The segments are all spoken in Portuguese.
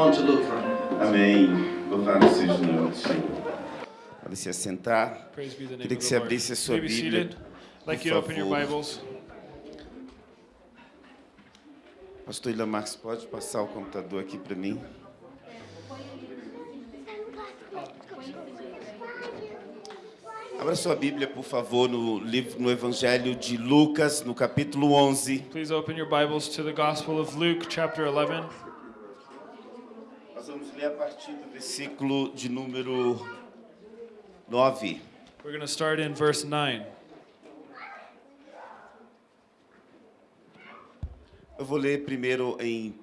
want to look from. Amém. Louvado seja o nome do Senhor. Pode se assentar. Queria que você abrisse a sua Bíblia, like por you to open your favor. Bibles. Pastor Ilha Marques, pode passar o computador aqui para mim? Abra sua Bíblia, por favor, no, livro, no Evangelho de Lucas, no capítulo 11. Please open your Bibles to the Gospel of Luke, chapter 11. Nós vamos ler a partir do versículo de número 9. We're going to start in verse 9. Eu vou ler primeiro em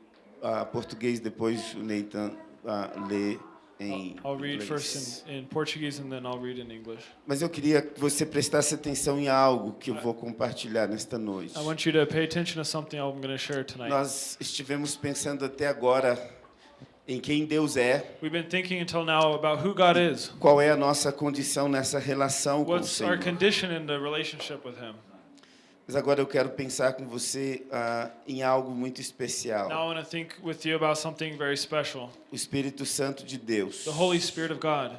ah, português, depois o Nathan ah, lê em I'll read inglês. first in, in Portuguese and then I'll read in English. Mas eu queria que você prestasse atenção em algo que eu vou compartilhar nesta noite. I want you to pay attention to something I'm going to share tonight. Nós estivemos pensando até agora em quem Deus é, We've been thinking until now about who God is. qual é a nossa condição nessa relação com o What's our Senhor. condition in the relationship with Him? Mas agora eu quero pensar com você ah, em algo muito especial. Now I want to think with you about something very special O Espírito Santo de Deus. the Holy Spirit of God.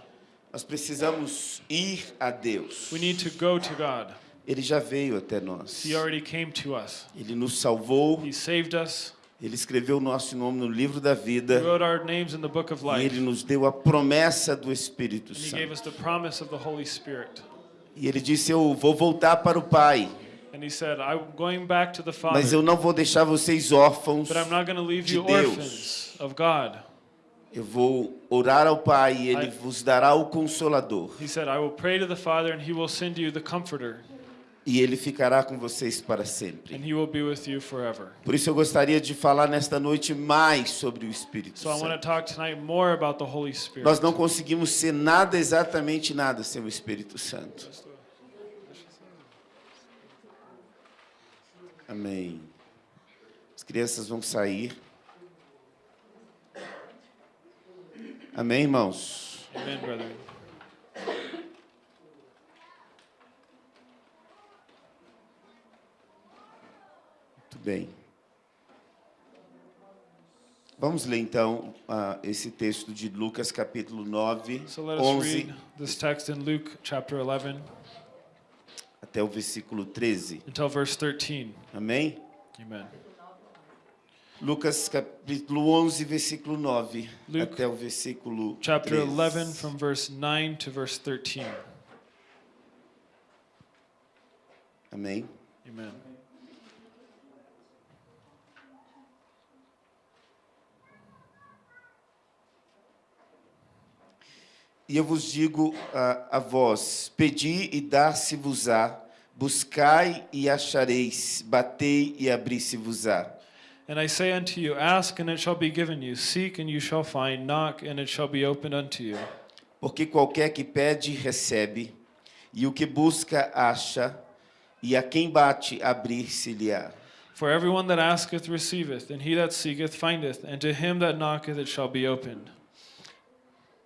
Nós precisamos ir a Deus. We need to go to God. Ele já veio até nós. He already came to us, Ele nos salvou. He saved us, Ele escreveu o nosso nome no livro da He vida. wrote our names in the book of E life, ele nos deu a promessa do Espírito and He gave Santo. us the promise of the Holy Spirit. E ele disse: Eu vou voltar para o Pai, said, mas eu não vou deixar vocês órfãos. de Deus. Eu vou orar ao Pai e ele I- vos dará o Consolador. He said, I will pray to the Father, and He will send you the Comforter, E ele ficará com vocês para sempre. and He will be with you forever. Por isso eu gostaria de falar nesta noite mais sobre o Espírito So Santo. talk tonight more about the Holy Spirit. Nós não conseguimos ser nada, exatamente nada, sem o Espírito Santo. Amém. As crianças vão sair. Amém, irmãos? Amen, brethren. Muito bem. Vamos ler então ah, esse texto de Lucas capítulo 9, So let us 11 read this text in Luke chapter 11 até o versículo 13. until verse 13. Amém? Amen. Lucas capítulo 11, versículo 9 Luke, até o versículo Chapter 13. 11 from verse 9 to verse 13. Amém? Amen. E eu vos digo a, a vós: pedi e dar-se-vos-á, buscai e achareis, batei e abri-se-vos-á. And I say unto you, Ask, and it shall be given you. Seek, and you shall find. Knock, and it shall be opened unto you. Porque qualquer que pede, recebe, e o que busca, acha, e a quem bate, abrir-se-lhe-á. For everyone that asketh receiveth, and he that seeketh findeth, and to him that knocketh it shall be opened.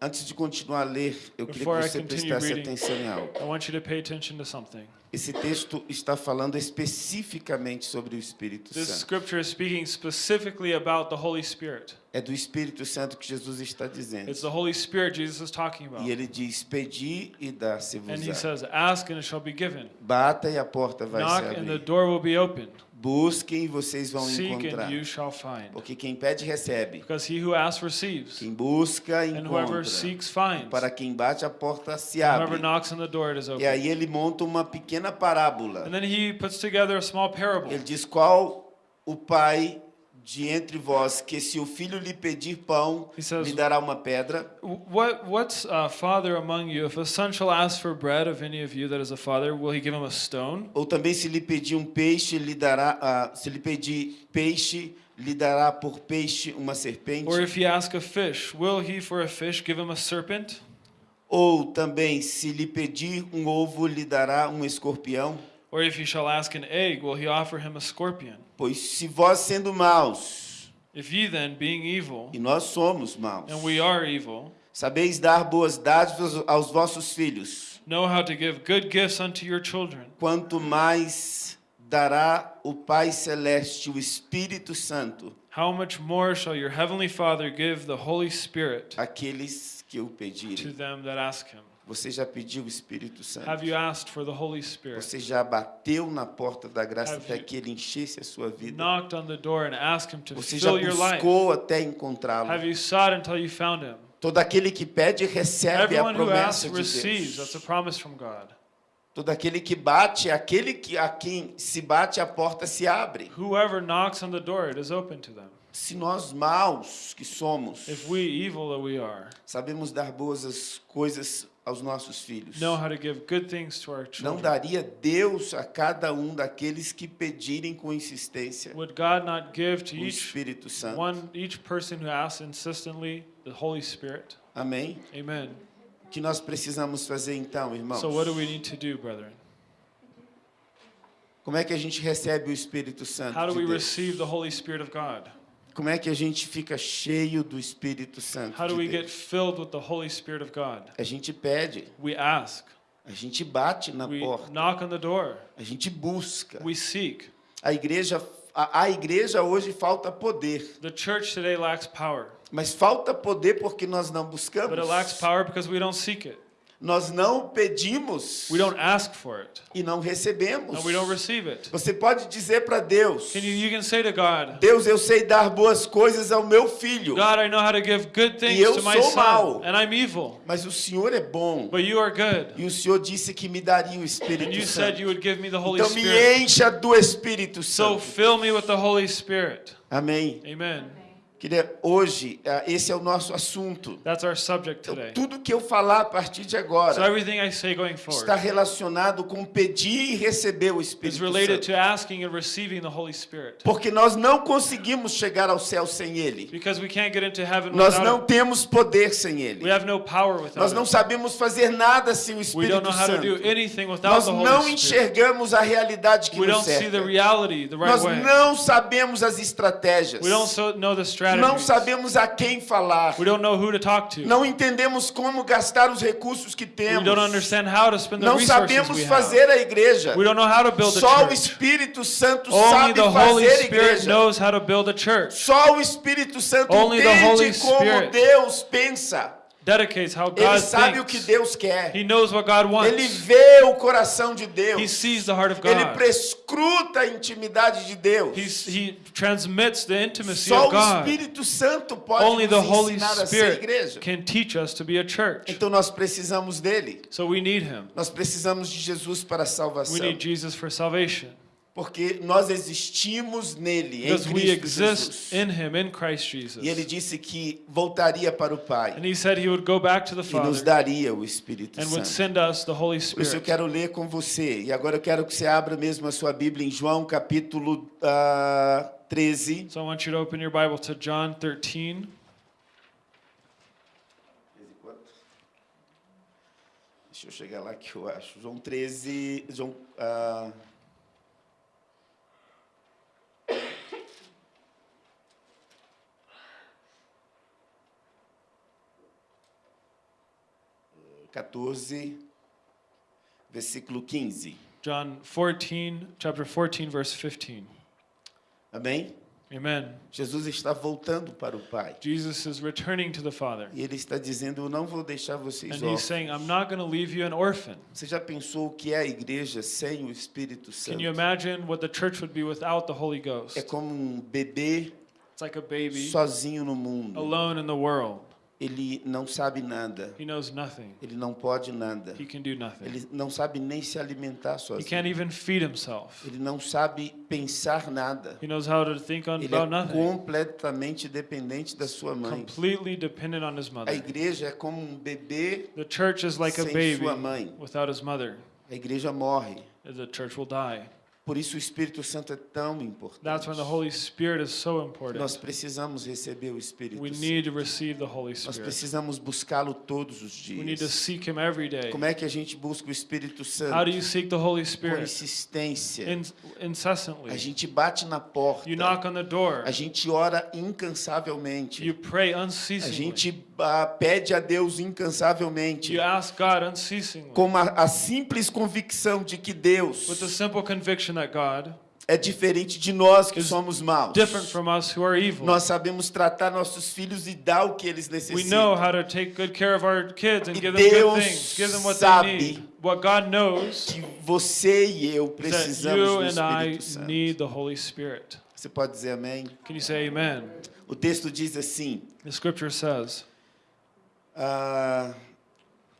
Antes de continuar a ler, eu queria Before que I você prestasse reading- atenção em algo. I want you to pay attention to something. Esse texto está falando especificamente sobre o Espírito This Santo. scripture is speaking specifically about the Holy Spirit. É do Espírito Santo que Jesus está dizendo. It's the Holy Spirit Jesus is talking about. E ele diz: Pedi e And he says, Ask, and it shall be given. Bata e a porta vai Knock, se and the abrir. door will be opened. Busquem vocês vão Seek, encontrar. and you shall find. Porque quem pede, recebe. Because he who asks receives, Quem busca, and whoever encontra. seeks finds. Para quem bate, a porta se And whoever abre. knocks on the door, it is E aí ele monta uma pequena parábola. And then he puts together a small parable. Ele diz: Qual o pai de entre vós que, se o filho lhe pedir pão, says- lhe dará uma pedra? What what's a father among you? If a son shall ask for bread of any of you that is a father, will he give him a stone? Ou também se lhe pedir um peixe, lhe dará, ah, se lhe pedir peixe, lhe dará por peixe uma serpente? Or if he ask a fish, will he for a fish give him a serpent? Ou também se lhe pedir um ovo, lhe dará um escorpião? Or if he shall ask an egg, will he offer him a scorpion? Pois se vós sendo maus, If ye then, being evil, e nós somos maus, and we are evil, sabeis dar boas dádivas aos vossos filhos, know how to give good gifts unto your children, quanto mais dará o Pai Celeste, o Espírito Santo, how much more shall your heavenly Father give the Holy Spirit àqueles que o to pedirem. them that ask him? Você já pediu o Espírito Santo? Have you asked for the Holy Spirit? Você já bateu na porta da graça Have até que ele enchesse a sua vida? Knocked on the door and asked him to Você já fill your life? buscou até encontrá-lo? Have you sought until you found him? Todo aquele que pede recebe a Everyone who asks promessa de receives. That's a Deus. promise from God. Todo aquele que bate, aquele que a quem se bate a porta se abre. Whoever knocks on the door, it is open to them. Se nós maus que somos, If we, evil that we are, sabemos dar boas as coisas aos nossos filhos, know how to give good things to our não daria Deus a cada um daqueles que pedirem com insistência would God not give to o each Espírito Santo? one, each person who asks insistently the Holy Spirit? Amém? Amen. O que nós precisamos fazer então, irmãos? So what do we need to do, brethren? Como é que a gente recebe o Espírito Santo? How do de we Deus? receive the Holy Spirit of God? Como é que a gente fica cheio do Espírito Santo? How do de we get Deus? filled with the Holy Spirit of God? A gente pede, We ask. a gente bate na We porta, knock on the door. a gente busca. We seek. A igreja, a, a igreja hoje falta poder, The church today lacks power, mas falta poder porque nós não buscamos. but it lacks power because we don't seek it. Nós não pedimos We don't ask for it, e não recebemos. and we don't receive it. Você pode dizer para Deus: Can you, you can say to God, Deus, eu sei dar boas coisas ao meu filho, God, I know how to give good things eu to my sou son, mau. and I'm evil, mas o Senhor é bom. but you are good. E o Senhor disse que me daria o Espírito And you said Santo. you would give me the Holy Então me Spirit. encha do Espírito So Santo. fill me with the Holy Spirit. Amém. Amen. Queria, hoje, ah, esse é o nosso assunto. That's our subject Então, tudo que eu falar a partir de So agora everything I say going está relacionado com pedir e receber o Espírito related Santo. to asking and receiving the Holy Spirit. Porque nós não conseguimos chegar ao céu sem Ele. Because we can't get into heaven Nós não Him. temos poder sem Ele. Nós não sabemos fazer nada sem o Espírito don't know how to do Santo. anything without Nós não enxergamos a realidade que We nos don't see the cerca. reality the right Nós way. não sabemos as estratégias. We don't so know the Não sabemos a quem falar. We don't know who to talk to. Não entendemos como gastar os recursos que We temos. don't understand how to spend the Não sabemos we have. fazer a igreja. We don't know how to build a Só o church. Espírito Santo Only sabe the Holy fazer Spirit igreja. knows how to build a church. Só o Espírito Santo Only Holy entende como Deus pensa. Dedicates how Ele God sabe o que thinks. Deus quer. He knows what God Ele wants. vê o coração de He Deus. sees the heart of Ele God. prescruta a intimidade de Deus. He's, he transmits the intimacy Só of o God. Espírito Santo pode Only the nos Holy ensinar a ser Spirit igreja. can teach us to be a church. Então nós precisamos dele. So we need Him. Nós precisamos de Jesus para a We salvação. need Jesus for salvation. Porque nós existimos nele, em Cristo Jesus. In him, in Jesus. E ele disse que voltaria para o Pai. He he e nos daria o Espírito Santo. Por isso eu quero ler com você. E agora eu quero que você abra mesmo a sua Bíblia em João capítulo ah, uh, 13. So I want you to open your Bible to John 13. Deixa eu chegar lá que eu acho. João 13, João... Uh, 14, versículo 15. John 14, chapter 14, verse 15. Amém? Amen. Jesus está voltando para o Pai. Jesus is returning to the Father. E ele está dizendo: Eu não vou deixar vocês And he's órfãos. saying, I'm not going to leave you an orphan. Você já pensou o que é a igreja sem o Espírito Can you Santo? imagine what the church would be without the Holy Ghost? É como um bebê It's like a baby sozinho no mundo. alone in the world. Ele não sabe nada. He knows nothing. Ele não pode nada. He can do nothing. Ele não sabe nem se alimentar He sozinho. can't even feed himself. Ele não sabe pensar nada. He knows how to think on, Ele about é nothing. completamente dependente da sua mãe. Completely dependent on his A mother. igreja é como um bebê, The church is like a sem baby sua mãe. without his mother. a igreja morre. The church will die. Por isso o Espírito Santo é tão That's when the importante. Holy Spirit is so Nós important. precisamos receber o Espírito We Santo. need to receive the Holy Nós Spirit. precisamos buscá-lo todos os We need to dias. seek Him every day. Como é que a gente busca o Espírito How Santo? do you seek the Holy Com Spirit? insistência. In, A incessantly. gente bate na porta. You knock on the door. A gente ora incansavelmente. You pray A unceasingly. gente ah, pede a Deus incansavelmente. You ask God unceasingly. Com a, a simples convicção de que With Deus the simple conviction that God é diferente de nós que is somos maus. different from us who are evil. Nós sabemos tratar nossos filhos e dar o que eles We necessitam. know how to take good care of our kids and E give them good Deus things, give them what sabe que você e eu precisamos you do and I Espírito Santo. need the Holy Spirit. Você pode dizer amém? Can you say amen? O texto diz assim: The scripture says, ah,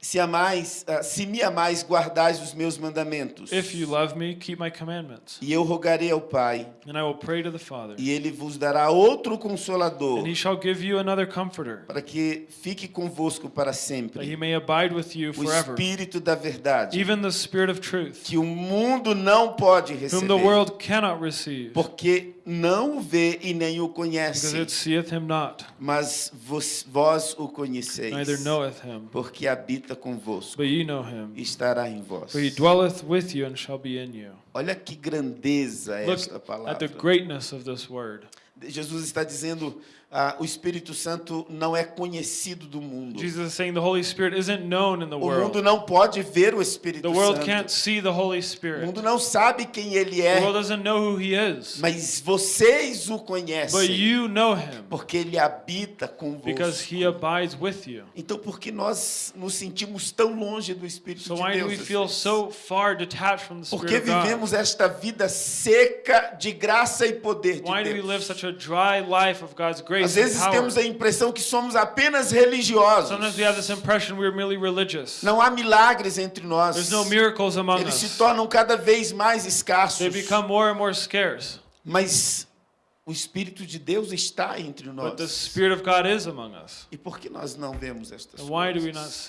se amais, ah, se me amais, guardais os meus mandamentos. If you love me, keep my commandments. E eu rogarei ao Pai, And I will pray to the Father, e ele vos dará outro consolador, and he shall give you another comforter, para que fique convosco para that he sempre. may abide with you O forever. Espírito da verdade, Even the Spirit of truth, que o mundo não pode whom the receber, world cannot receive, porque não o vê e nem o because conhece, it seeth him not, mas vos, vós o conheceis, neither knoweth him. porque habita convosco But ye know him, e estará em vós. for he dwelleth with you and shall be in you. Olha que grandeza é Look esta at palavra. the greatness of this word. Jesus está dizendo, ah, o Espírito Santo não é conhecido do mundo. Jesus is saying the Holy Spirit isn't known in the O mundo world. não pode ver o Espírito The world Santo. can't see the Holy O Spirit. mundo não sabe quem ele The é, world doesn't know who he is. mas vocês o But conhecem, you know him porque ele habita because convosco. he abides with you. Então, por que nós nos sentimos tão longe do Espírito So de why do Deus? we às feel so far detached from the Porque Spirit God? vivemos esta vida seca de graça e poder de Why do we Deus. live such a dry life of God's Às vezes temos a impressão que somos apenas religiosos. Sometimes we have this impression we're merely religious. Não há milagres entre nós. There's no miracles among Eles se us. tornam cada vez mais escassos. Mas o Espírito de Deus está entre But the nós. Spirit of God is among us. E por que nós não vemos estas And coisas?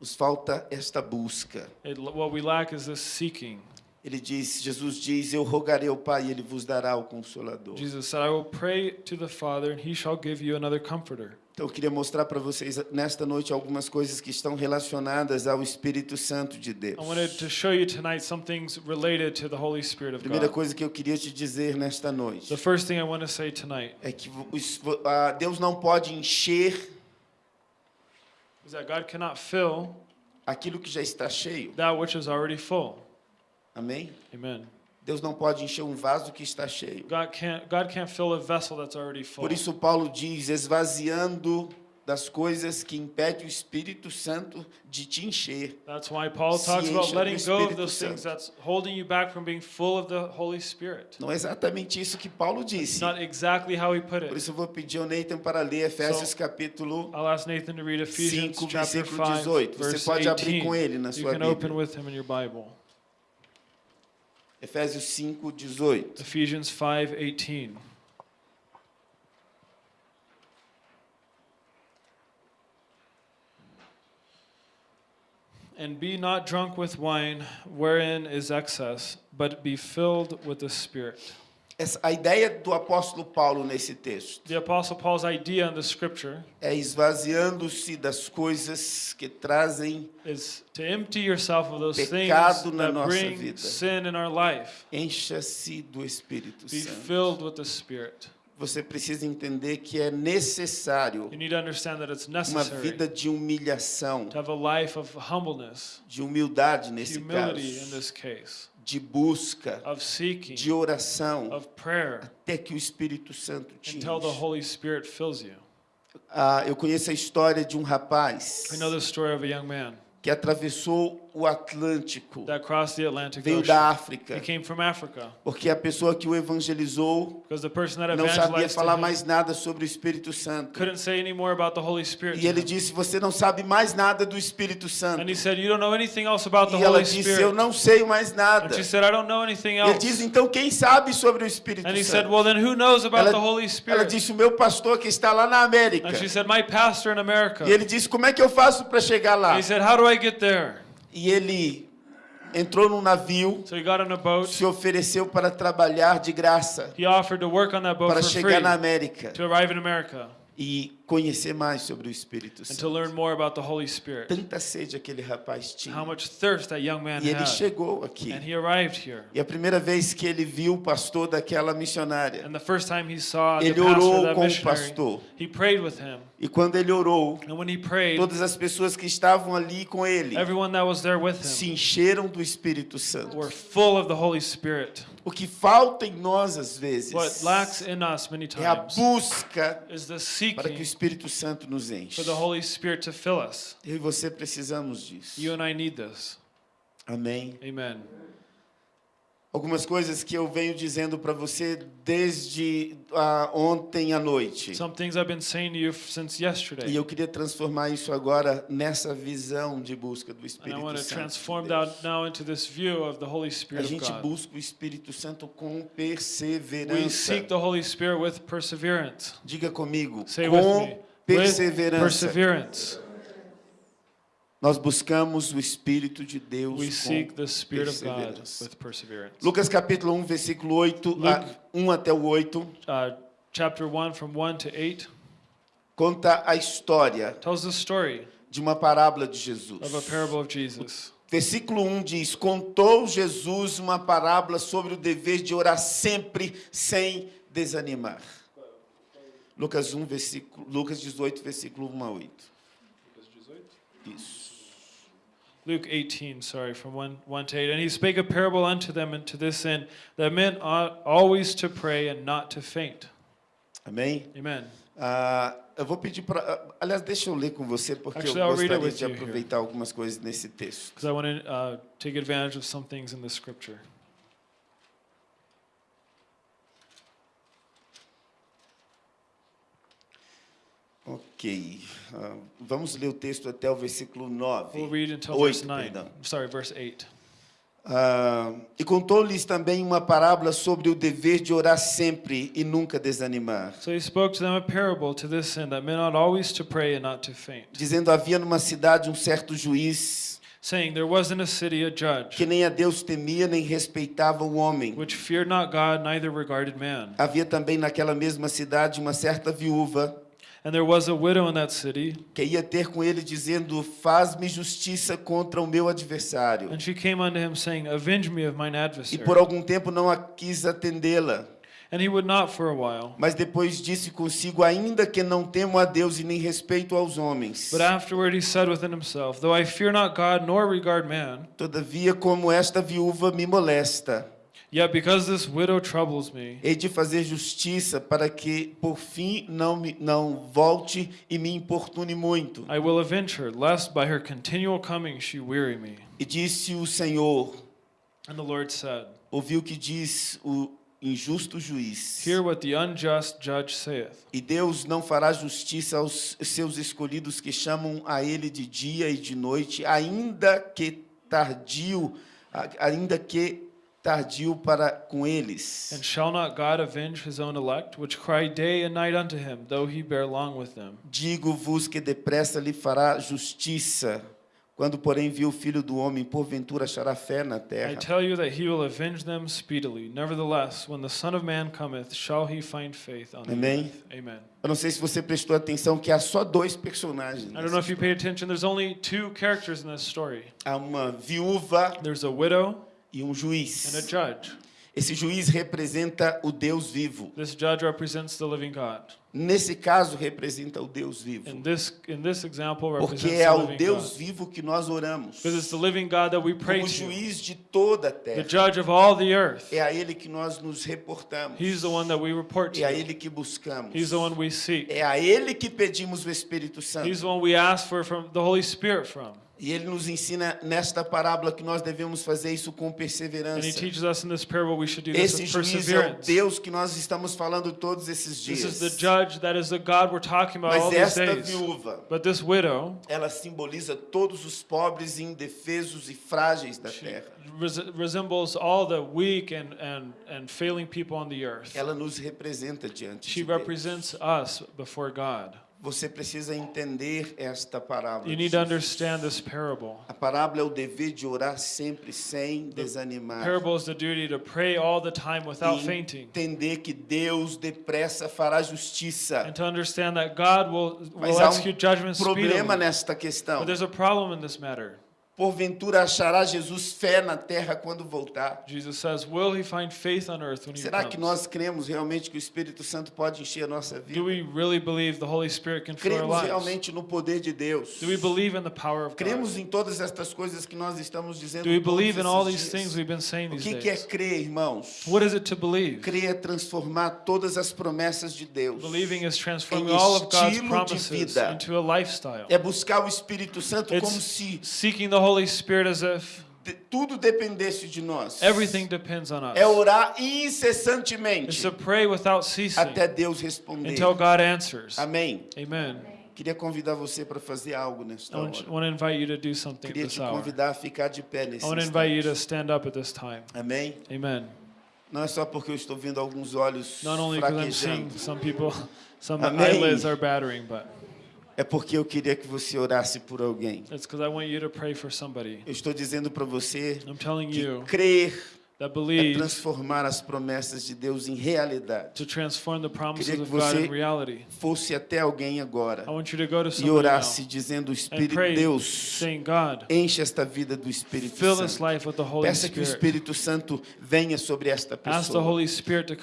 Nos falta esta busca. It, what we lack is this seeking. Ele diz, Jesus diz, eu rogarei ao Pai e ele vos dará o consolador. Jesus said, I will pray to the Father, and he shall give you another comforter. Então eu queria mostrar para vocês nesta noite algumas coisas que estão relacionadas ao Espírito Santo de Deus. I wanted to show you tonight some things related to the Holy Spirit of Primeira God. coisa que eu queria te dizer nesta noite The first thing I want to say tonight é que Deus não pode encher is that God cannot fill aquilo que já está cheio. that which is already full. Amém? Amen. Deus não pode encher um vaso que está cheio. God can't, God can't fill a vessel that's already full. Por isso Paulo diz, esvaziando das coisas que impede o Espírito Santo de te encher. That's why Paul talks about letting go of those things that's holding you back from being full of the Holy Spirit. Não é exatamente isso que Paulo It's disse. not exactly how he put Por it. isso eu vou pedir ao Nathan para ler Efésios So, capítulo I'll ask Nathan to read Ephesians 5, chapter versículo 5, 18. Você pode abrir 18. com ele na You sua open Bíblia. with him in your Bible. Efésios 5, 18. Ephesians 5:18. And be not drunk with wine, wherein is excess, but be filled with the Spirit. Essa, a ideia do apóstolo Paulo nesse texto The Apostle Paul's idea in the scripture é esvaziando-se das coisas que trazem, is to empty yourself of those things Pecado na that nossa bring vida. sin in our life. encha-se do Espírito Be Santo. filled with the Spirit. Você precisa entender que é necessário You need to understand that it's uma necessary vida de humilhação, to have a life of humbleness, de humildade nesse humility in caso, this case, de busca, of seeking, de oração, of prayer, até que o Espírito Santo te until the enche. Holy Spirit fills you. Ah, eu conheço a história de um rapaz We know the story of a young man que atravessou o Atlântico, that crossed the Atlantic veio da África, He came from Africa porque a pessoa que o evangelizou because the person that não sabia falar mais nada sobre o Espírito Santo. couldn't say any more about the Holy Spirit. E ele disse: Você não sabe mais nada do Espírito Santo. And he said, You don't know anything else about the E ela Holy disse: Spirit. Eu não sei mais nada. And she said, I don't know anything Ele diz: Então quem sabe sobre o Espírito And he said, Santo? Well, then who knows about Ela- the Holy Ela Spirit? disse: O meu pastor que está lá na América. And she said, My pastor in America. E ele disse: Como é que eu faço para chegar lá? He said, How do I get there? E ele entrou num navio, So boat. se ofereceu para trabalhar de graça He offered to work on that boat para chegar na free América. to arrive in America. E conhecer mais sobre o Espírito and to Santo. learn more about the Holy Spirit. Tanta sede aquele rapaz tinha. How much thirst that young man E ele had. chegou aqui. And he arrived here. E a primeira vez que ele viu o pastor daquela missionária, And the first time he saw the ele orou com o pastor. he prayed with him. E quando ele orou, And when he prayed, todas as pessoas que estavam ali com ele everyone that was there with se encheram do Espírito Santo. were full of the Holy Spirit. O que falta em nós às vezes é a busca para que o seeking Espírito Santo nos enche. for the Holy Spirit to fill us. Eu e você precisamos disso. You and I need this. Amém. Amen. Algumas coisas que eu venho dizendo para você desde ah, ontem à noite. Some things I've been saying to you since yesterday. E eu queria transformar isso agora nessa visão de busca do And I Espírito want to Santo. transform de that now into this view of the Holy A Spirit of gente busca o Espírito Santo com We perseverança. seek the Holy Spirit with perseverance. Diga comigo, Say with com me. With perseverança. perseverance. Nós buscamos o Espírito de Deus We com seek the Spirit of God perseverança. with perseverance. Lucas capítulo 1, versículo 8, Luke- a, 1 até o 8, Uh, chapter 1 from 1 to 8 conta a história tells the story de uma parábola de Jesus. of a parable of Jesus. Versículo 1 diz: Contou Jesus uma parábola sobre o dever de orar sempre sem desanimar. Lucas 1, versículo, Lucas 18, versículo 1 a 8. Isso. Luke 18, sorry, from 1, 1 to 8. And he spake a parable unto them and to this end, that men ought always to pray and not to faint. Amém? Amen. Ah, eu vou pedir para. Aliás, deixa eu ler com você, porque Actually, eu I'll read it gostaria de here. aproveitar algumas coisas nesse texto. Because I want to uh, take advantage of some things in the scripture. Ok. Ah, vamos ler o texto até o versículo 9. We'll read until Oito, verse 9. perdão. Sorry, verse 8. Ah, e contou-lhes também uma parábola sobre o dever de orar sempre e nunca desanimar. So he spoke to them a parable to this end, that men ought always to pray and not to faint. Dizendo: havia numa cidade um certo juiz Saying, There was in a city a judge, que nem a Deus temia nem respeitava o homem. which feared not God, neither regarded man. Havia também naquela mesma cidade uma certa viúva And there was a widow in that city, que ia ter com ele dizendo: Faz-me justiça contra o meu adversário. and she came unto him, saying, Avenge me of mine E adversary. por algum tempo não a quis atendê-la. And he would not for a while. Mas depois disse consigo: Ainda que não temo a Deus e nem respeito aos homens, But afterward he said within himself, Though I fear not God nor regard man, todavia, como esta viúva me molesta, yet because this widow troubles me, hei de fazer justiça para que, por fim, não, me, não volte e me importune muito. I will avenge her, lest by her continual coming she weary me. E disse o Senhor: And the Lord said, Ouviu o que diz o injusto juiz. Hear what the unjust judge saith. E Deus não fará justiça aos seus escolhidos que chamam a Ele de dia e de noite, ainda que tardio, ainda que tardio para com eles. And shall not God avenge his own elect, which cry day and night unto him, though he bear long with them? Digo-vos que depressa lhe fará justiça. Quando, porém, viu o Filho do Homem, porventura achará fé na I terra. tell you that he will avenge them speedily. Nevertheless, when the Son of Man cometh, shall he find faith on the Amém. earth? Amen. Eu não sei se você prestou atenção que há só dois personagens. I don't know if you paid attention, there's only two characters in this story. Há uma viúva There's a widow e um and a juiz. judge. Esse juiz representa o Deus vivo. This judge represents the living God. Nesse caso, representa o Deus vivo. In this in this example Porque é ao Deus God. vivo que nós oramos. Because it's the living God that we pray Como to. juiz de toda a The terra. judge of all the earth. É a Ele que nós nos reportamos. He's the one that we report É a. Ele que buscamos. He's the one we seek. É a Ele que pedimos o Espírito He's Santo. the one we ask for from the Holy Spirit from. E Ele nos ensina nesta parábola que nós devemos fazer isso com And he perseverança. teaches us in this parable we should do this Esse juiz é o perseverance. Deus que nós estamos falando todos esses dias. Mas esta viúva, But this widow, ela simboliza todos os pobres, indefesos e frágeis da terra. res- resembles all the weak and, and, and failing people on the earth. Ela nos representa diante She de Deus. represents us before God. Você precisa entender esta parábola. You need to understand this parable. A parábola é o dever de orar sempre sem desanimar. Parable is the duty to pray all the time without E fainting. entender que Deus depressa fará justiça. And to understand that God will, Mas will há execute um judgment problema speedily. nesta questão. But there's a problem in this matter. Porventura achará Jesus fé na terra quando voltar? Jesus says, Will he find faith on earth when he Será que comes? nós cremos realmente que o Espírito Santo pode encher a nossa Do vida? we really believe the Holy Spirit can fill our Cremos realmente no poder de Deus? Do we believe in the power of God? Cremos em todas estas coisas que nós estamos dizendo Do we believe in all these dias? things we've been saying O these que que é crer, irmãos? What is it to believe? Crer é transformar todas as promessas de Deus. Believing is transforming Em all of God's promises vida. into a lifestyle. É buscar o Espírito Santo It's como se seeking the Holy Spirit as if de- tudo dependesse de nós. everything depends on us. É orar It's incessantemente to pray without ceasing até Deus responder. until God answers. Amém. Amen. Queria convidar você para fazer algo nesta I hora. want, want to invite you to do something Queria te hour. convidar a ficar de pé nesse I want to invite you to stand up at this time. Amém. Amen. Não é só porque eu estou vendo alguns olhos Not only because I'm seeing some people, some Amém. eyelids are battering, but É porque eu queria que você orasse por alguém. Eu estou dizendo para você que crer é transformar as promessas de Deus em realidade. to transform the promises Queria que God você in reality. Fosse até alguém agora I want you to go to e orasse dizendo: Espírito pray, Deus, saying, enche esta vida do Espírito fill Santo. the Peça que o Spirit. Espírito Santo venha sobre esta Ask the pessoa. Spirit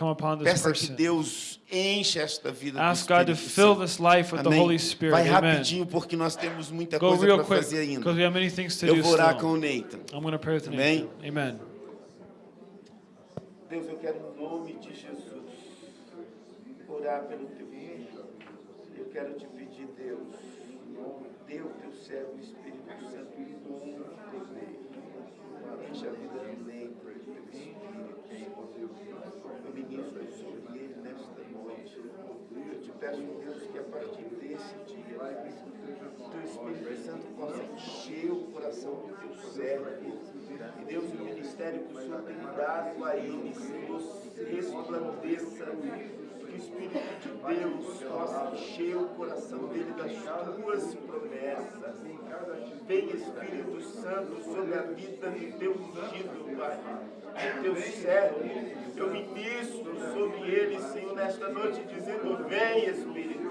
Peça que person. Deus enche esta vida do Ask God to Espírito fill this life with the Amém. Holy Spirit. Vai Amen. rapidinho porque nós temos muita Go coisa para fazer ainda. because we have many things to Eu do vou orar com still. o Nathan. I'm pray with Amém. Nathan. Amen. Deus, eu quero em nome de Jesus orar pelo teu filho. Eu quero te pedir, Deus, dê o teu servo o Espírito Santo com poder. Enche a vida do Nathan do teu Espírito. Eu ministro sobre ele nesta noite. Eu te peço, Deus, que a partir desse dia, teu Espírito Santo possa encher o coração do teu servo. E Deus, o ministério que o Senhor tem dado a ele, Senhor, resplandeça. Que o Espírito de Deus possa encher o coração dele das tuas promessas. Vem Espírito Santo sobre a vida do teu ungido, Pai, do teu servo. Eu ministro sobre ele, Senhor, nesta noite, dizendo: Vem, Espírito.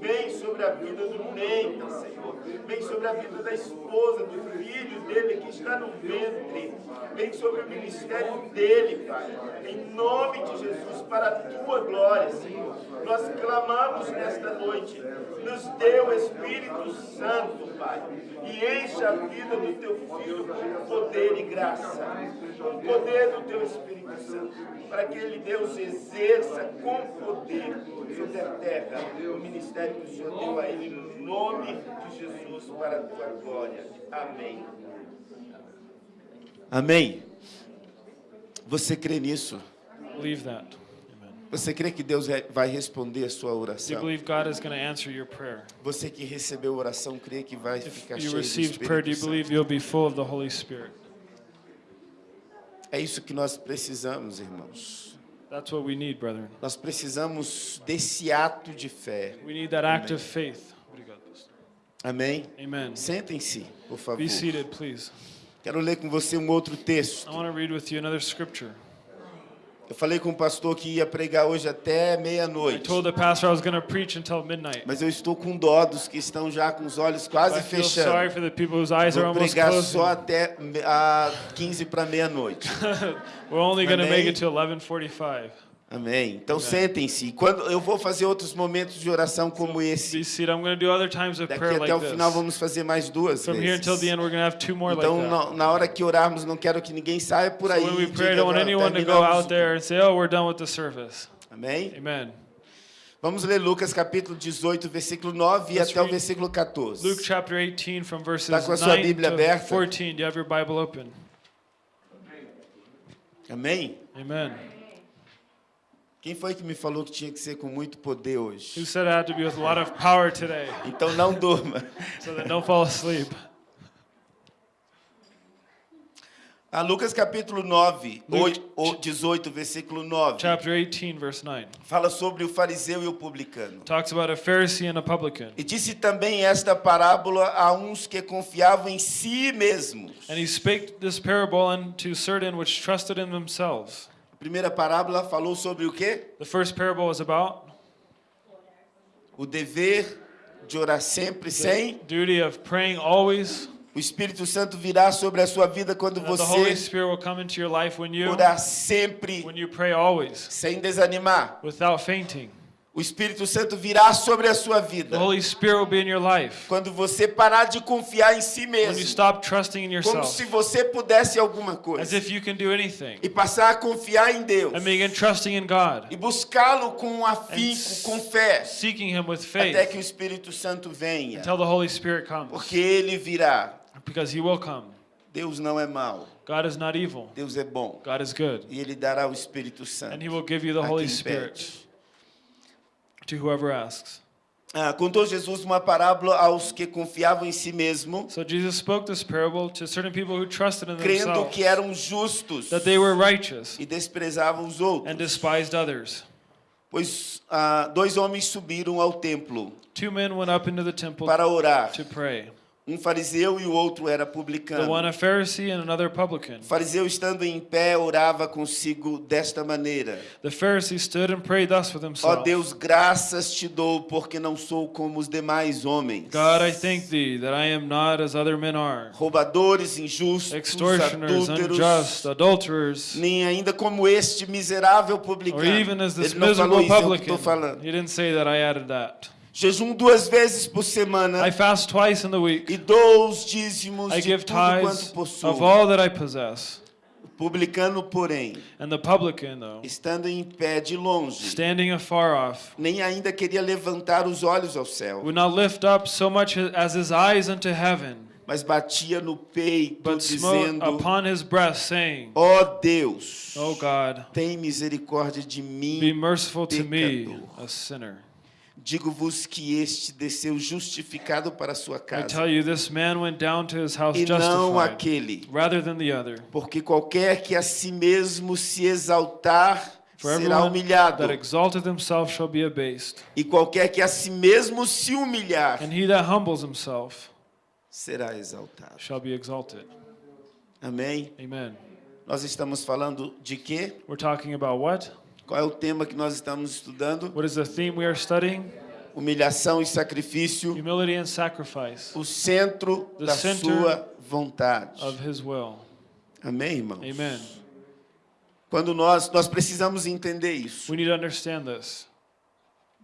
Vem sobre a vida do Neita, Senhor. Vem sobre a vida da esposa, do filho dele que está no ventre. Vem sobre o ministério dele, Pai. Em nome de Jesus, para a tua glória, Senhor. Nós clamamos nesta noite. Nos dê o Espírito Santo, Pai. E encha a vida do teu filho com poder e graça. Com o poder do teu Espírito Santo. Para que ele, Deus, exerça com poder sobre a terra o ministério que o Senhor deu a ele no nome de Jesus para a tua glória. Amém. Amém. Você crê nisso? Believe that. Amen. Você crê que Deus vai responder a sua Do you oração? believe God is going to answer your prayer? Você que recebeu oração, crê que vai If ficar you cheio do received prayer, do Espírito you believe Santo? you'll be full of the Holy Spirit? É isso que nós precisamos, irmãos. That's what we need, brethren. Nós precisamos desse ato de fé. We need that act of faith. What do you got this? Amém? Amen. Sentem-se, por favor. Be seated, please. Quero ler com você um outro texto. I want to read with you another scripture. Eu falei com o pastor que ia pregar hoje até meia-noite. Mas eu estou com dó dos que estão já com os olhos quase fechando. Vou pregar só até a 15 para meia-noite. We're only going to make it to 11:45. Amém. Então sentem-se. Quando eu vou fazer outros momentos de oração como esse. Be seated. I'm going to do other times of Daqui prayer até o final vamos fazer mais duas From here until the vezes. end, we're going to have two more like Então, na, hora que orarmos, não quero que ninguém saia por So aí. when we pray, I diga, don't want "Não, anyone to go terminamos out there and say, "Oh, we're done with the service." Amém? Amen. Vamos ler Lucas capítulo 18, versículo 9 e até o versículo 14. Luke chapter 18 from verses Tá com a sua 9 Bíblia aberta? 14. Do you have your Bible open? Amém? Amen. Quem foi que me falou que tinha que ser com muito poder Who hoje? said I had to be with a lot of power today Então não durma. so that don't fall asleep? A Lucas capítulo 9, Luke- oi- o 18, versículo 9, chapter 18, verse 9. fala sobre o fariseu e o publicano. Talks about a Pharisee and a publican. E disse também esta parábola a uns que confiavam em si mesmos. And he spake this parable unto certain which trusted in themselves. Primeira parábola falou sobre o quê? The first parable was about O dever de orar sempre the sem. duty of praying always. O Espírito Santo virá sobre a sua vida quando And the Holy você Spirit will come into your life when you orar sempre sem desanimar. without fainting. O Espírito Santo virá sobre a sua vida. The Holy Spirit will be in your life. Quando você parar de confiar em si when you mesmo, stop trusting in como yourself. se você pudesse alguma as coisa if you can do anything. E passar a confiar em Deus. And begin trusting in God, e buscá-lo com afinco, com fé, seeking Him with até que o Espírito Santo venha, until the Holy Spirit comes. Porque ele virá. because He will come. Deus não é mau, God is not evil. Deus é bom. God is good. e ele dará o Espírito Santo. And He will give you the Holy Spirit. pede. To whoever asks. Ah, contou Jesus uma parábola aos que confiavam em si mesmo, So Jesus spoke this parable to certain people who trusted in crendo themselves que eram justos that they were righteous e desprezavam os outros. and despised others. Pois ah, dois homens subiram ao templo Two men went up into the temple para orar. to pray. Um fariseu e o outro era The publicano. one a Pharisee and another publican. O fariseu, estando em pé, orava consigo desta maneira: The Pharisee stood and prayed thus with Ó himself Deus, graças te dou, porque não sou como os demais homens. God, I thank thee that I am not as other men are, Roubadores, injustos, extortioners, adúlteros, unjust, adulterers, nem ainda como este miserável publicano. or even as this Ele não falou miserable isso, é o que publican. estou falando. He didn't say that I added that. Jejum duas vezes por semana I fast twice in the week. e dou os dízimos I de give tudo quanto possuo. of all that I possess. O publicano, porém, And the publican, though, estando em pé de longe, standing afar off, nem ainda queria levantar os olhos ao céu, would not lift up so much as his eyes unto heaven, mas batia no peito, but dizendo: upon his breast, saying, Ó Deus, O God, tem misericórdia de be mim. merciful to me, pecador. a sinner. Digo-vos que este desceu justificado para sua I casa, tell you, this man went down to his house e não justified, aquele. rather than the other. Porque qualquer que a si mesmo se exaltar For será humilhado, that exalteth himself shall be abased, e qualquer que a si mesmo se humilhar and he that humbles himself será exaltado. shall be exalted. Amém? Amen. Nós estamos falando de quê? We're talking about what? Qual é o tema que nós estamos estudando? What is the theme we are studying? Humilhação e sacrifício, Humility and sacrifice o centro The da sua vontade. of his will. Amém, irmãos? Amen. Quando nós nós precisamos entender isso. We need to understand this.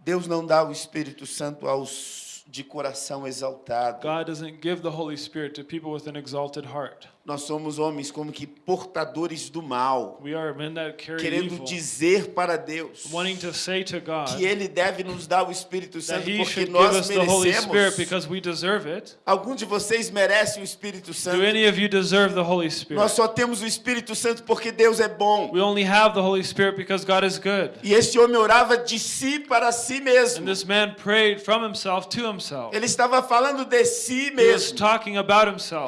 Deus não dá o Espírito Santo aos de coração exaltado. God doesn't give the Holy Spirit to people with an exalted heart. Nós somos homens como que portadores do mal, querendo evil, dizer para Deus to to que ele deve nos dar o Espírito Santo porque nós merecemos. Algum de vocês merece o Espírito Santo? Nós só temos o Espírito Santo porque Deus é bom. E este homem orava de si para si mesmo. himself himself. Ele estava falando de si mesmo.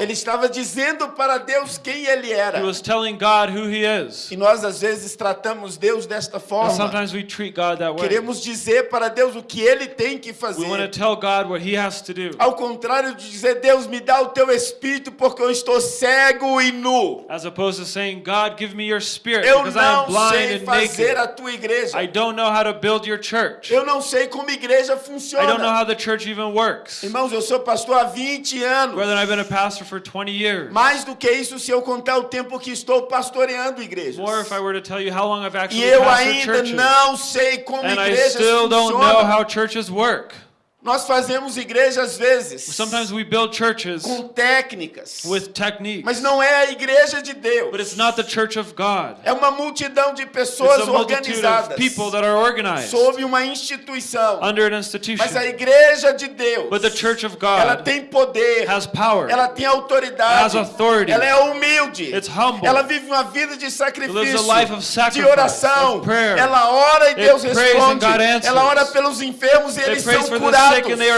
Ele estava dizendo para Deus quem ele era. He was telling God who he is. E nós às vezes tratamos Deus desta And forma. sometimes we treat God that way. Queremos dizer para Deus o que ele tem que We want to fazer. tell God what he has to do. Ao contrário de dizer, Deus me dá o teu espírito porque eu estou cego e nu. As opposed to saying, God, give me your spirit Eu because I am não blind sei and fazer naked. a tua igreja. I don't know how to build your church. Eu não sei como igreja I don't know funciona. how the church even works. Irmãos, eu sou pastor há 20 anos. Brother, I've been a pastor for 20 years. Mais do que isso, se eu contar o tempo que estou pastoreando igrejas. More if I were to tell you how long I've E actually eu pastored ainda churches. não sei como And I igrejas still don't know funcionam. how churches work. Nós fazemos igreja às vezes Sometimes we build churches com técnicas, with techniques, mas não é a igreja de Deus. but it's not the church of God. É uma multidão de It's pessoas a multitude of organizadas people that are organized sob uma instituição. under an institution. Mas a igreja de Deus, But the church of ela God tem poder, has power. ela tem autoridade, has authority. ela é humilde, It's humble. ela vive uma vida de lives sacrifício, a life of de sacrifice, oração, of prayer. ela ora e Deus responde, ela ora pelos enfermos e They eles são for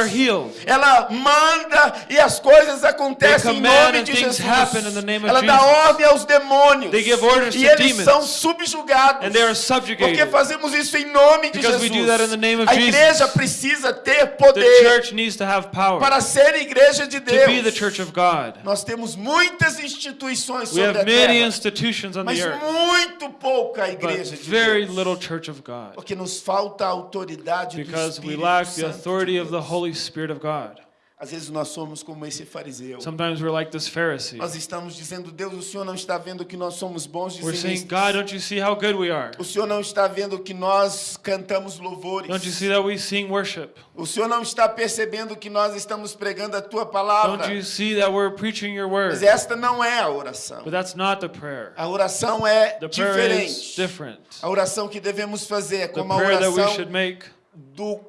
healed. Ela manda e as coisas acontecem em nome de Jesus. happen in the name of Ela dá ordem aos demônios. They give orders e to eles demons. são subjugados. And they are Porque subjugated. fazemos isso em nome de Because Jesus. we do that in the name of a Jesus. igreja precisa ter The poder church needs to have power para ser igreja de to be the Deus. church of God. Nós temos muitas instituições We sobre have a many terra, institutions on mas the earth, muito pouca igreja de very Deus. little church of God. Porque nos falta a autoridade do Because we Espírito lack the Santo of the. Holy Spirit of God. Às vezes nós somos como esse fariseu. Sometimes we're like this Pharisee. Nós estamos dizendo, Deus, o Senhor não está vendo que nós somos bons We're saying. God, don't you see how good we are? O Senhor não está vendo que nós cantamos louvores. Don't you see that we sing worship? O Senhor não está percebendo que nós estamos pregando a tua palavra. Don't you see that we're preaching your Mas word? esta não é a oração. But that's not the prayer. A oração é The prayer is diferente. different. A oração que devemos fazer é como a prayer that we oração should make do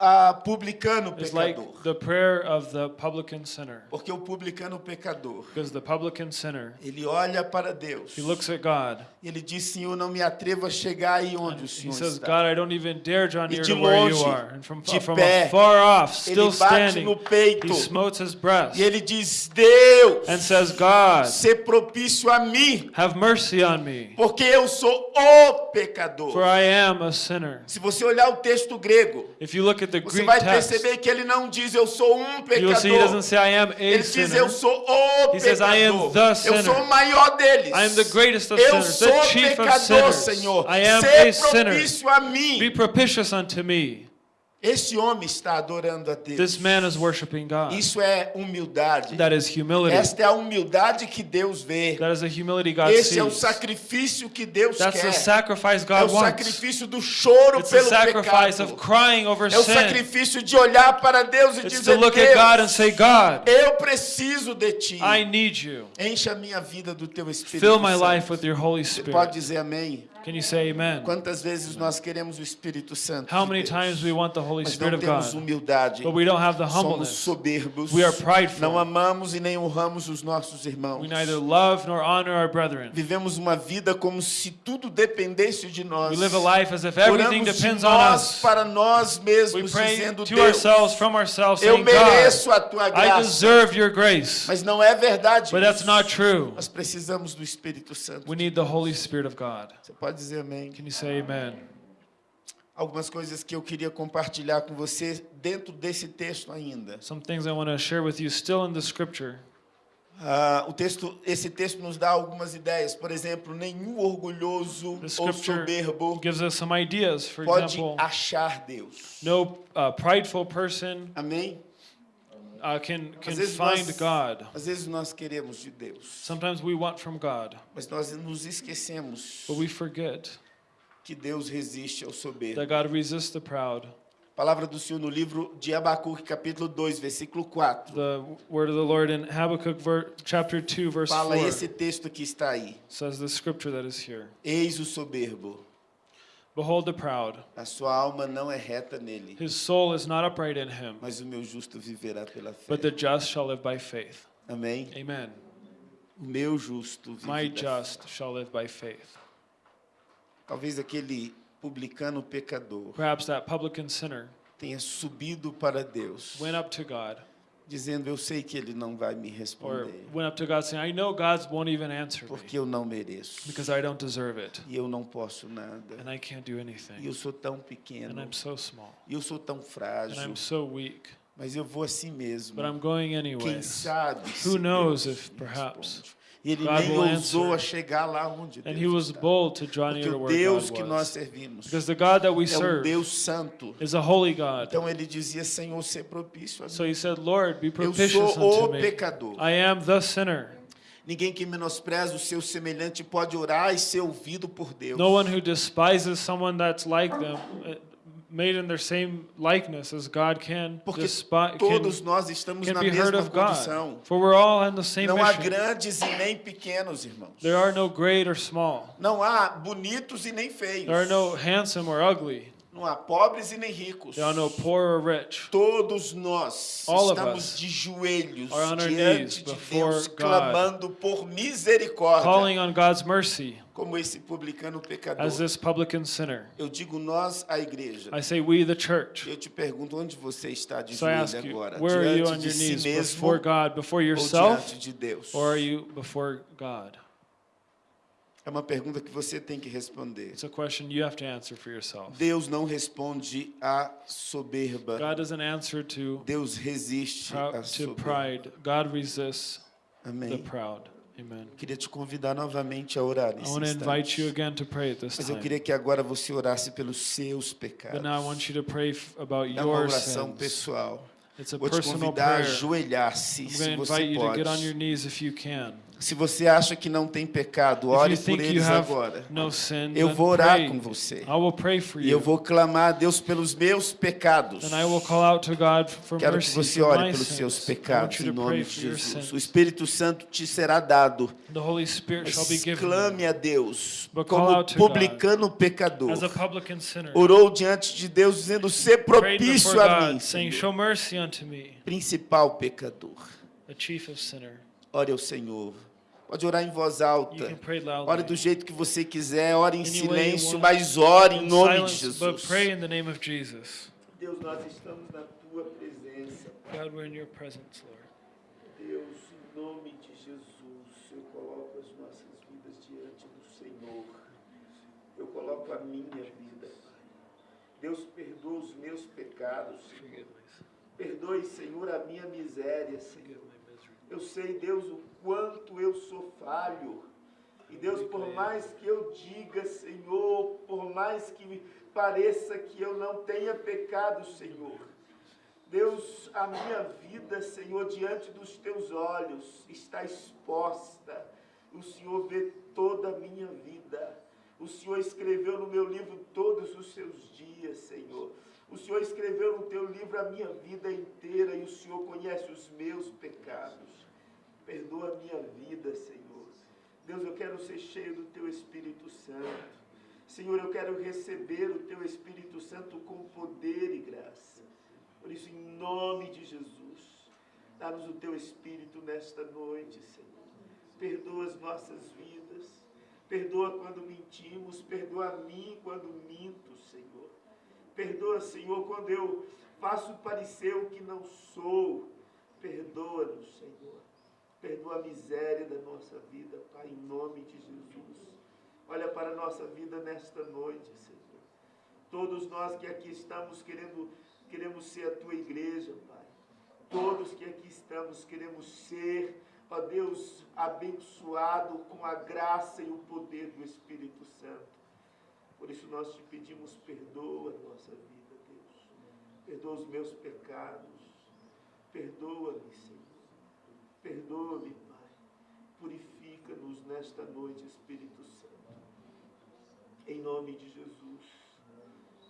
ah, publicano is like pecador. the prayer of the publican sinner. Porque o publicano pecador, Because the publican sinner, ele olha para Deus. he looks at God. E ele diz, Senhor, não me atrevo a chegar aí onde o He Senhor says, está. God, I don't even dare draw near to where you are. And from, de from pé, afar off, ele still bate no standing, peito. he smotes his breast E ele diz, Deus, and says, God, ser propício a mim, have mercy on me, porque eu sou o pecador. for I am a sinner. Se você olhar o texto grego, If you look at the você Greek vai text, perceber que ele não diz eu sou um you will see he doesn't pecador. say I am a Ele diz sinner. eu sou o He says, "I am pecador. the Eu sinner. sou o maior deles. I am the greatest of Eu sinners, sou the chief of pecador, sinners. Senhor. I am Ser sinner. propício a mim. Be propitious unto me. Esse homem está adorando a Deus. This man is worshiping God. Isso é humildade. That is humility. Esta é a humildade que Deus vê. That is humility God Esse é o sees. sacrifício que Deus That's quer. the sacrifice É God o wants. sacrifício do choro It's pelo sacrifice of pecado. crying over É o sacrifício de olhar para Deus e It's dizer, to look at God and say, God, eu preciso de Ti. I need you. Encha minha vida do Teu Espírito Fill my Santo. life with your Holy Você Spirit. pode dizer amém? Can you say amen? Quantas vezes nós queremos o Espírito Santo How many times we want the Holy mas Spirit não of temos God, humildade. but we don't have the Somos humbleness. soberbos. We are prideful. Não amamos e nem honramos os nossos irmãos. We neither love nor honor our brethren. Vivemos uma vida como se tudo dependesse de nós. We live a life as if everything Oramos de depends on us. para nós We mesmos, pray dizendo to Deus, ourselves, from ourselves, eu saying, mereço a tua I graça. deserve your grace. Mas não é verdade. But that's isso. not true. Nós precisamos do Espírito Santo. We need the Holy Spirit of God. Você pode dizer amém? Can you say amen? Algumas coisas que eu queria compartilhar com você dentro desse texto ainda. Some things I want to share with you still in the scripture. Ah, o texto, esse texto nos dá algumas ideias. Por exemplo, nenhum orgulhoso ou soberbo gives us some ideas. For pode example, achar Deus. no uh, prideful person Amém? Uh, can, can Às vezes, find nós, God. às vezes nós queremos de Deus, Sometimes we want from God, mas nós nos esquecemos but we forget que Deus resiste ao soberbo. that God resists the proud. Palavra do Senhor no livro de Abacuque, capítulo 2, versículo 4. The word of the Lord in Habakkuk chapter 2, verse 4 Fala esse texto que está aí. says the scripture that is here. Eis o soberbo, Behold the proud. a sua alma não é reta nele, His soul is not upright in him, mas o meu justo viverá pela fé. but the just shall live by faith. Amém? Amen. O meu justo My vive da fé. just shall live by faith. Talvez aquele publicano pecador Perhaps that publican sinner tenha subido para Deus, went up to God, dizendo: Eu sei que ele não vai me or responder, went up to God saying, I know God won't even answer me porque eu não mereço. because I don't deserve it, E eu não posso nada. and I can't do E anything, eu sou tão and pequeno. I'm so small, E eu sou tão and frágil. I'm so weak, Mas eu vou assim mesmo. but I'm going Quem sabe? Who knows if perhaps responde. E ele God nem ousou a chegar lá onde And Deus he was está. bold to draw Porque o Deus que nós servimos Because the God that we é um Deus santo. is a holy God. Então ele dizia, Senhor, ser propício a So mim. he said, Lord, be Eu propitious sou unto o pecador. I am the sinner. Ninguém que menospreza o seu semelhante pode orar e ser ouvido por Deus. No one who despises someone that's like them, uh, made in their same likeness as God can, Porque despi- can, todos nós estamos can na be heard mesma of God. condição. For we're all in the same Não há mission. grandes e nem pequenos, irmãos. There are no great or small. Não há bonitos e nem feios. There are no handsome or ugly. Não há pobres e nem ricos. There are no poor or rich. Todos nós All estamos de joelhos diante de Deus, God. clamando por misericórdia, Calling on God's mercy como esse publicano pecador. as this publican sinner. Eu digo nós, a igreja. I say, we, the church. Eu te pergunto onde você está de So joelho you, agora? where are you diante on de your si knees mesmo before God, before ou diante de Deus? or are you before God? É uma pergunta que você tem que responder. It's a question you have to answer for yourself. Deus não responde à soberba. God doesn't answer to, Deus resiste à to soberba. pride. God resists the Amém. proud. Amen. Queria te convidar novamente a orar I nesse want to invite you again to pray at this Mas eu queria que agora você orasse pelos seus pecados. But now I want you to pray about É uma oração sins. pessoal. It's a Vou te convidar a prayer. ajoelhar-se, I'm se você pode. Se você acha que não tem pecado, ore por eles agora. sin, Eu vou orar pray. com você. I will pray for E eu vou clamar a Deus pelos meus pecados. And I will call out to God for Quero que você ore pelos seus pecados em nome de Jesus. O Espírito Santo te será dado. The Holy Spirit shall be Mas given clame a Deus como publicano pecador. as a publican sinner. Orou diante de Deus dizendo: "Ser Prayed propício a mim, God, saying, Senhor." Show mercy unto me, principal pecador. Ore ao Senhor. Pode orar em voz You alta. can pray Ore do jeito que você quiser, ore em silêncio, mas ore em nome de Jesus. pray in the name of Jesus. Deus, nós estamos na tua presença. God, we're in your presence, Lord. Deus, em nome de Jesus, eu coloco as nossas vidas diante do Senhor. Eu coloco a minha vida, Pai. Deus, perdoa os meus pecados. Senhor. Perdoe, Senhor, a minha miséria, Senhor. Eu sei, Deus, o quanto eu sou falho. E Deus, por mais que eu diga, Senhor, por mais que me pareça que eu não tenha pecado, Senhor. Deus, a minha vida, Senhor, diante dos teus olhos está exposta. O Senhor vê toda a minha vida. O Senhor escreveu no meu livro todos os seus dias, Senhor. O Senhor escreveu no teu livro a minha vida inteira e o Senhor conhece os meus pecados. Perdoa a minha vida, Senhor. Deus, eu quero ser cheio do teu Espírito Santo. Senhor, eu quero receber o teu Espírito Santo com poder e graça. Por isso, em nome de Jesus, dá-nos o teu Espírito nesta noite, Senhor. Perdoa as nossas vidas. Perdoa quando mentimos. Perdoa a mim quando minto, Senhor. Perdoa, Senhor, quando eu faço parecer o que não sou. Perdoa-nos, Senhor. Perdoa a miséria da nossa vida, Pai, em nome de Jesus. Olha para a nossa vida nesta noite, Senhor. Todos nós que aqui estamos querendo, queremos ser a tua igreja, Pai. Todos que aqui estamos queremos ser, ó Deus, abençoado com a graça e o poder do Espírito Santo. Por isso nós te pedimos, perdoa a nossa vida, Deus. Perdoa os meus pecados. Perdoa-me, Senhor. Perdoa-me, Pai. Purifica-nos nesta noite, Espírito Santo. Em nome de Jesus.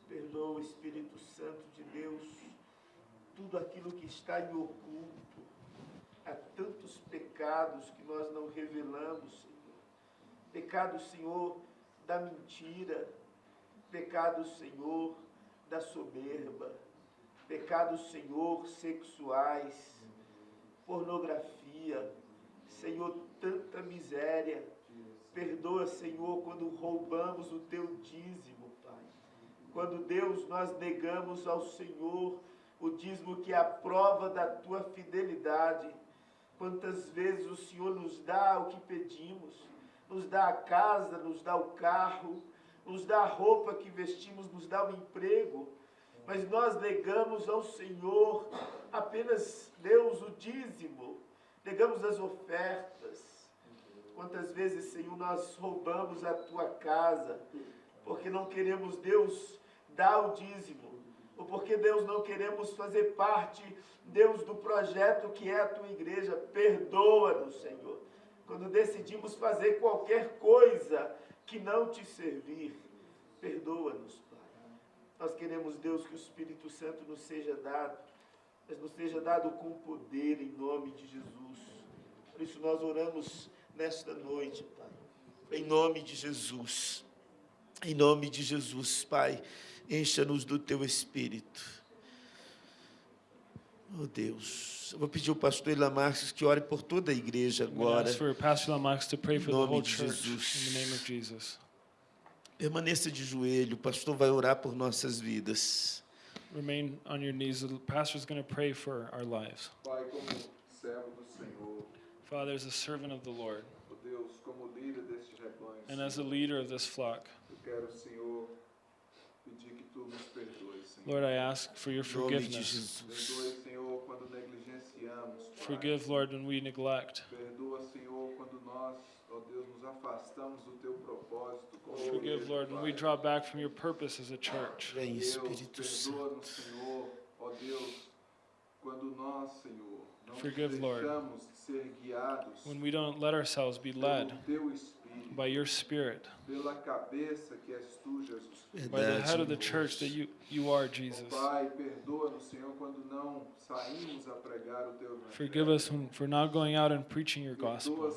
Perdoa, Espírito Santo de Deus, tudo aquilo que está em oculto. Há tantos pecados que nós não revelamos, Senhor. Pecado, Senhor, da mentira. Pecado, Senhor, da soberba. Pecados, Senhor, sexuais pornografia, Senhor, tanta miséria. Perdoa, Senhor, quando roubamos o teu dízimo, Pai. Quando, Deus, nós negamos ao Senhor o dízimo que é a prova da tua fidelidade. Quantas vezes o Senhor nos dá o que pedimos, nos dá a casa, nos dá o carro, nos dá a roupa que vestimos, nos dá o emprego, mas nós negamos ao Senhor apenas, Deus, o dízimo, negamos as ofertas. Quantas vezes, Senhor, nós roubamos a tua casa, porque não queremos, Deus, dar o dízimo, ou porque, Deus, não queremos fazer parte, Deus, do projeto que é a tua igreja. Perdoa-nos, Senhor, quando decidimos fazer qualquer coisa que não te servir. Perdoa-nos, Pai. Nós queremos, Deus, que o Espírito Santo nos seja dado, mas nos seja dado com poder em nome de Jesus. Por isso nós oramos nesta noite, Pai. Em nome de Jesus. Em nome de Jesus, Pai. Encha-nos do teu espírito. Oh Deus. Eu vou pedir ao pastor Ilan Marques que ore por toda a igreja agora. for Pastor to pray for the nome whole de church Jesus. in the name of Jesus. Permaneça de joelho. O pastor vai orar por nossas vidas. Remain on your knees. The pastor is going to pray for our lives. Pai, como servo do Senhor, Father, as a servant of the Lord, ó Deus, como líder deste rebanho, and as a leader of this flock, eu quero, Senhor, pedir que tu nos perdoes, Lord, I ask for your Em nome de forgiveness. Perdoe, Senhor, quando negligenciamos, Forgive, Lord, when we neglect. Perdoa, Senhor, quando nós, ó Deus, nos afastamos do teu propósito. como Forgive, Lord, when we Pai. draw back from your purpose as a church. Vem, Espírito Santo. Senhor, ó Deus, quando nós, Senhor, não Forgive, Lord. deixamos ser guiados When we don't let ourselves be pelo led teu Espírito, by your Spirit, pela cabeça que és tu, Jesus. by the head Verdade. of the church that you, you are, Ó Jesus. Pai, perdoa-nos, Senhor, quando não saímos a pregar o teu evangelho. Forgive us when, for not going out and preaching your Perdoa, gospel.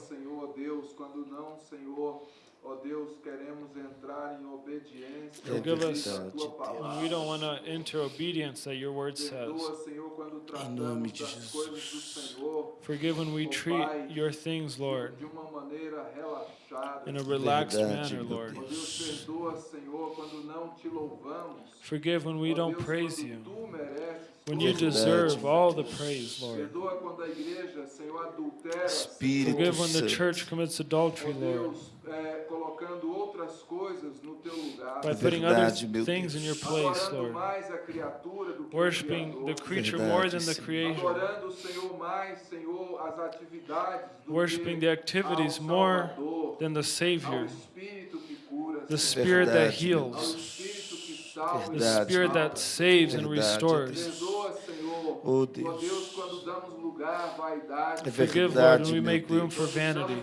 Senhor, ó Deus, quando não, Senhor, ó Deus, queremos entrar em obediência É Forgive us à tua verdade, palavra. When we don't want to enter obedience that your word says. Perdoa, Senhor, quando Em nome tratamos de das coisas do Jesus. Senhor Forgive when we treat your things, Lord, de uma maneira relaxada. in a relaxed Verdade, manner, meu Lord. Ó Deus, perdoa, Senhor, quando não te louvamos. Forgive when we Ó don't Deus, praise quando you, Tu mereces when you toda a deserve all the praise, Lord. Perdoa quando a igreja, Senhor, adultera. Espírito Forgive when the Santo. church commits Ó adultery, Lord, Deus, é, colocando outras coisas no teu lugar. by putting other Verdade, meu things in your Deus. place, Adorando Lord. mais a criatura do que Worshipping o the Criador. creature Verdade, more than the Senhor. creation. Adorando, Senhor, mais, Senhor, as atividades do Worshiping que the activities ao more Salvador, than the ao Savior, Espírito que cura, the Senhor, Spirit that Verdade, meu ao heals, Espírito que salva the e Verdade. Spirit salva. that saves and Verdade, restores. Perdoa, Senhor, Oh, ó Deus. Deus, quando damos lugar à vaidade, É Forgive, Lord, verdade, when we meu make room Deus. for vanity,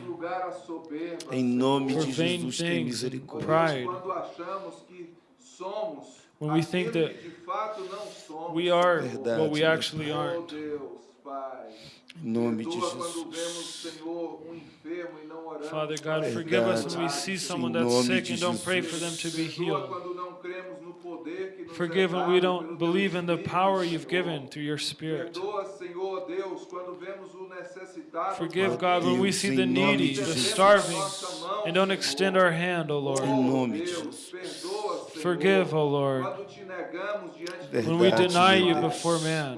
damos lugar à soberba, Em nome for de vain Jesus, tem things, Ó misericórdia. Deus, pride. quando achamos que somos When we aquilo think that que de fato não somos, we are Senhor. what we Verdade, actually Oh aren't. Deus, Pai. Em nome de Perdoa quando vemos, Jesus. Senhor, um enfermo e não oramos. Father God, para forgive us Verdade. when we see someone Em that's nome sick de and don't pray for them Jesus. to be Perdoa healed. quando não cremos no poder que nos Forgive é when we dado don't pelo believe teu in the Espírito, power you've Senhor. given through your Spirit. Perdoa, Senhor Deus, quando vemos o necessitado. Forgive, Pai. God, when we Deus, see em the nome needy, de the Jesus. starving, Nossa mão, and don't Senhor. extend our hand, O Oh, Lord. Em nome de Deus, Jesus. perdoa, Senhor, Forgive, O Lord, Quando te negamos diante do Verdade, when we deny meu you Deus. before man,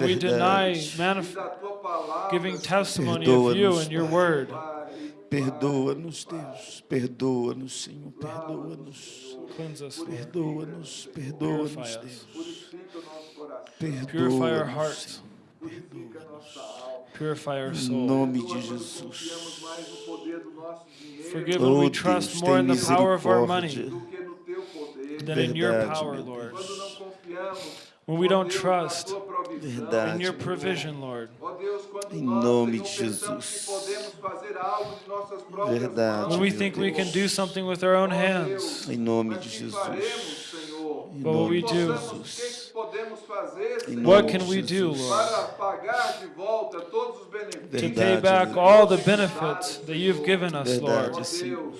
we deny giving testimony of you and your word. Perdoa-nos, Deus, perdoa-nos, Senhor, perdoa-nos. Perdoa-nos, perdoa-nos, Deus. Perdoa-nos, Purify our hearts. Em nome de Jesus. Forgive when we oh, trust more in the power of our money than in your power, Lord when we don't trust Verdade, in your provision, Lord. Em nome de Jesus. Verdade. When we think Deus. we can do something with our own hands. Em nome de Jesus. What will we do? What can we do, Lord, Verdade, to pay back all the benefits that you've given us, Verdade, Lord? Senhor.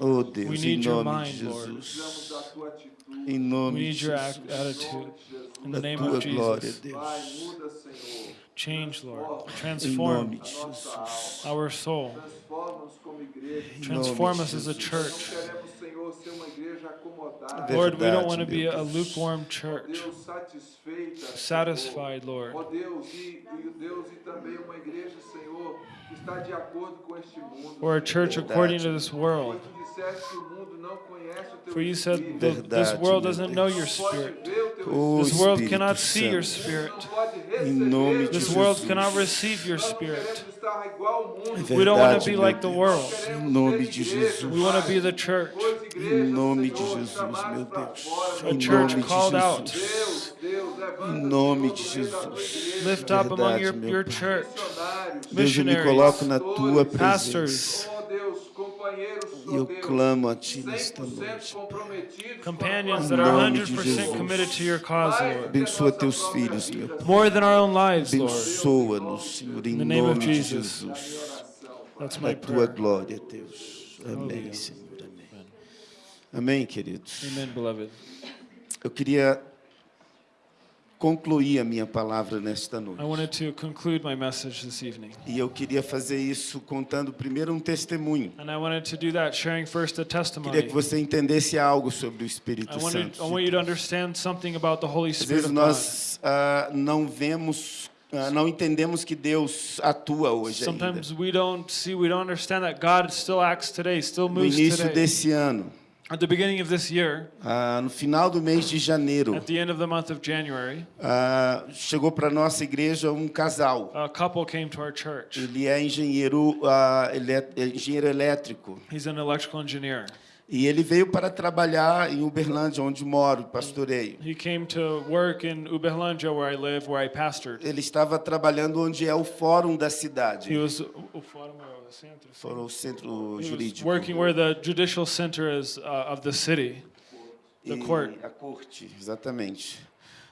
Oh Deus, we need em nome your mind, de Jesus. Lord. Em nome de Jesus. the tua glória, Deus. Change, Lord. Transform our soul. Transform us as a church. Senhor, ser uma igreja acomodada. Lord, we don't want to be a lukewarm church. Satisfied, Lord. Or a church according to this world. For you said this world doesn't know your spirit. This world cannot see your spirit. This world cannot receive your spirit. Queremos estar igual ao mundo. É We don't want Verdade, to be meu like the Deus. world. Queremos Em nome ser de igreja, Jesus. We want to Pai. be the church, Pois igrejas, Em nome de Senhor, Jesus, chamadas meu pra Deus. fora, a Em church nome de called out. Jesus. Deus, Deus, levanta, Em nome Senhor, de do meio da tua Jesus. igreja, Lift up among your, Verdade, meu your Pai. church, missionários, Deus, eu me missionaries, coloco na tua presença. pastors, oh Deus, companheiros, E eu clamo a Ti nesta 100% noite. companions com that are tua nome de 100% Jesus. committed to your cause, Lord. Abençoa teus filhos, meu Pai. More than our own lives, Lord. Abençoa-nos, Senhor, em In the name of nome de Jesus. That's A my tua prayer. glória, Deus. Amém. Senhor. Amém. Amém, queridos. Amen, beloved. Eu queria concluir a minha palavra nesta noite. I wanted to conclude my message this evening. E eu queria fazer isso contando primeiro um testemunho. And I wanted to do that sharing first a Queria testimony. que você entendesse algo sobre o Espírito I Santo. To Às vezes nós ah, não vemos, ah, não entendemos que Deus atua hoje ainda. Sometimes we don't see, we don't understand that God still acts today, still No moves início today. desse ano, At the beginning of this year, ah, no final do mês de janeiro, at the end of the month of January, ah, chegou para nossa igreja um casal. a couple came to our church. Ele é engenheiro, ah, ele é é engenheiro elétrico. He's an electrical engineer. E ele veio para trabalhar em Uberlândia, onde moro, pastoreio. He came to work in Uberlândia, where I live, where I pastored. Ele estava trabalhando onde é o fórum da He cidade, was o fórum centro, fórum o centro jurídico. working where the judicial center is uh, of the city. the E- court. A corte, exatamente.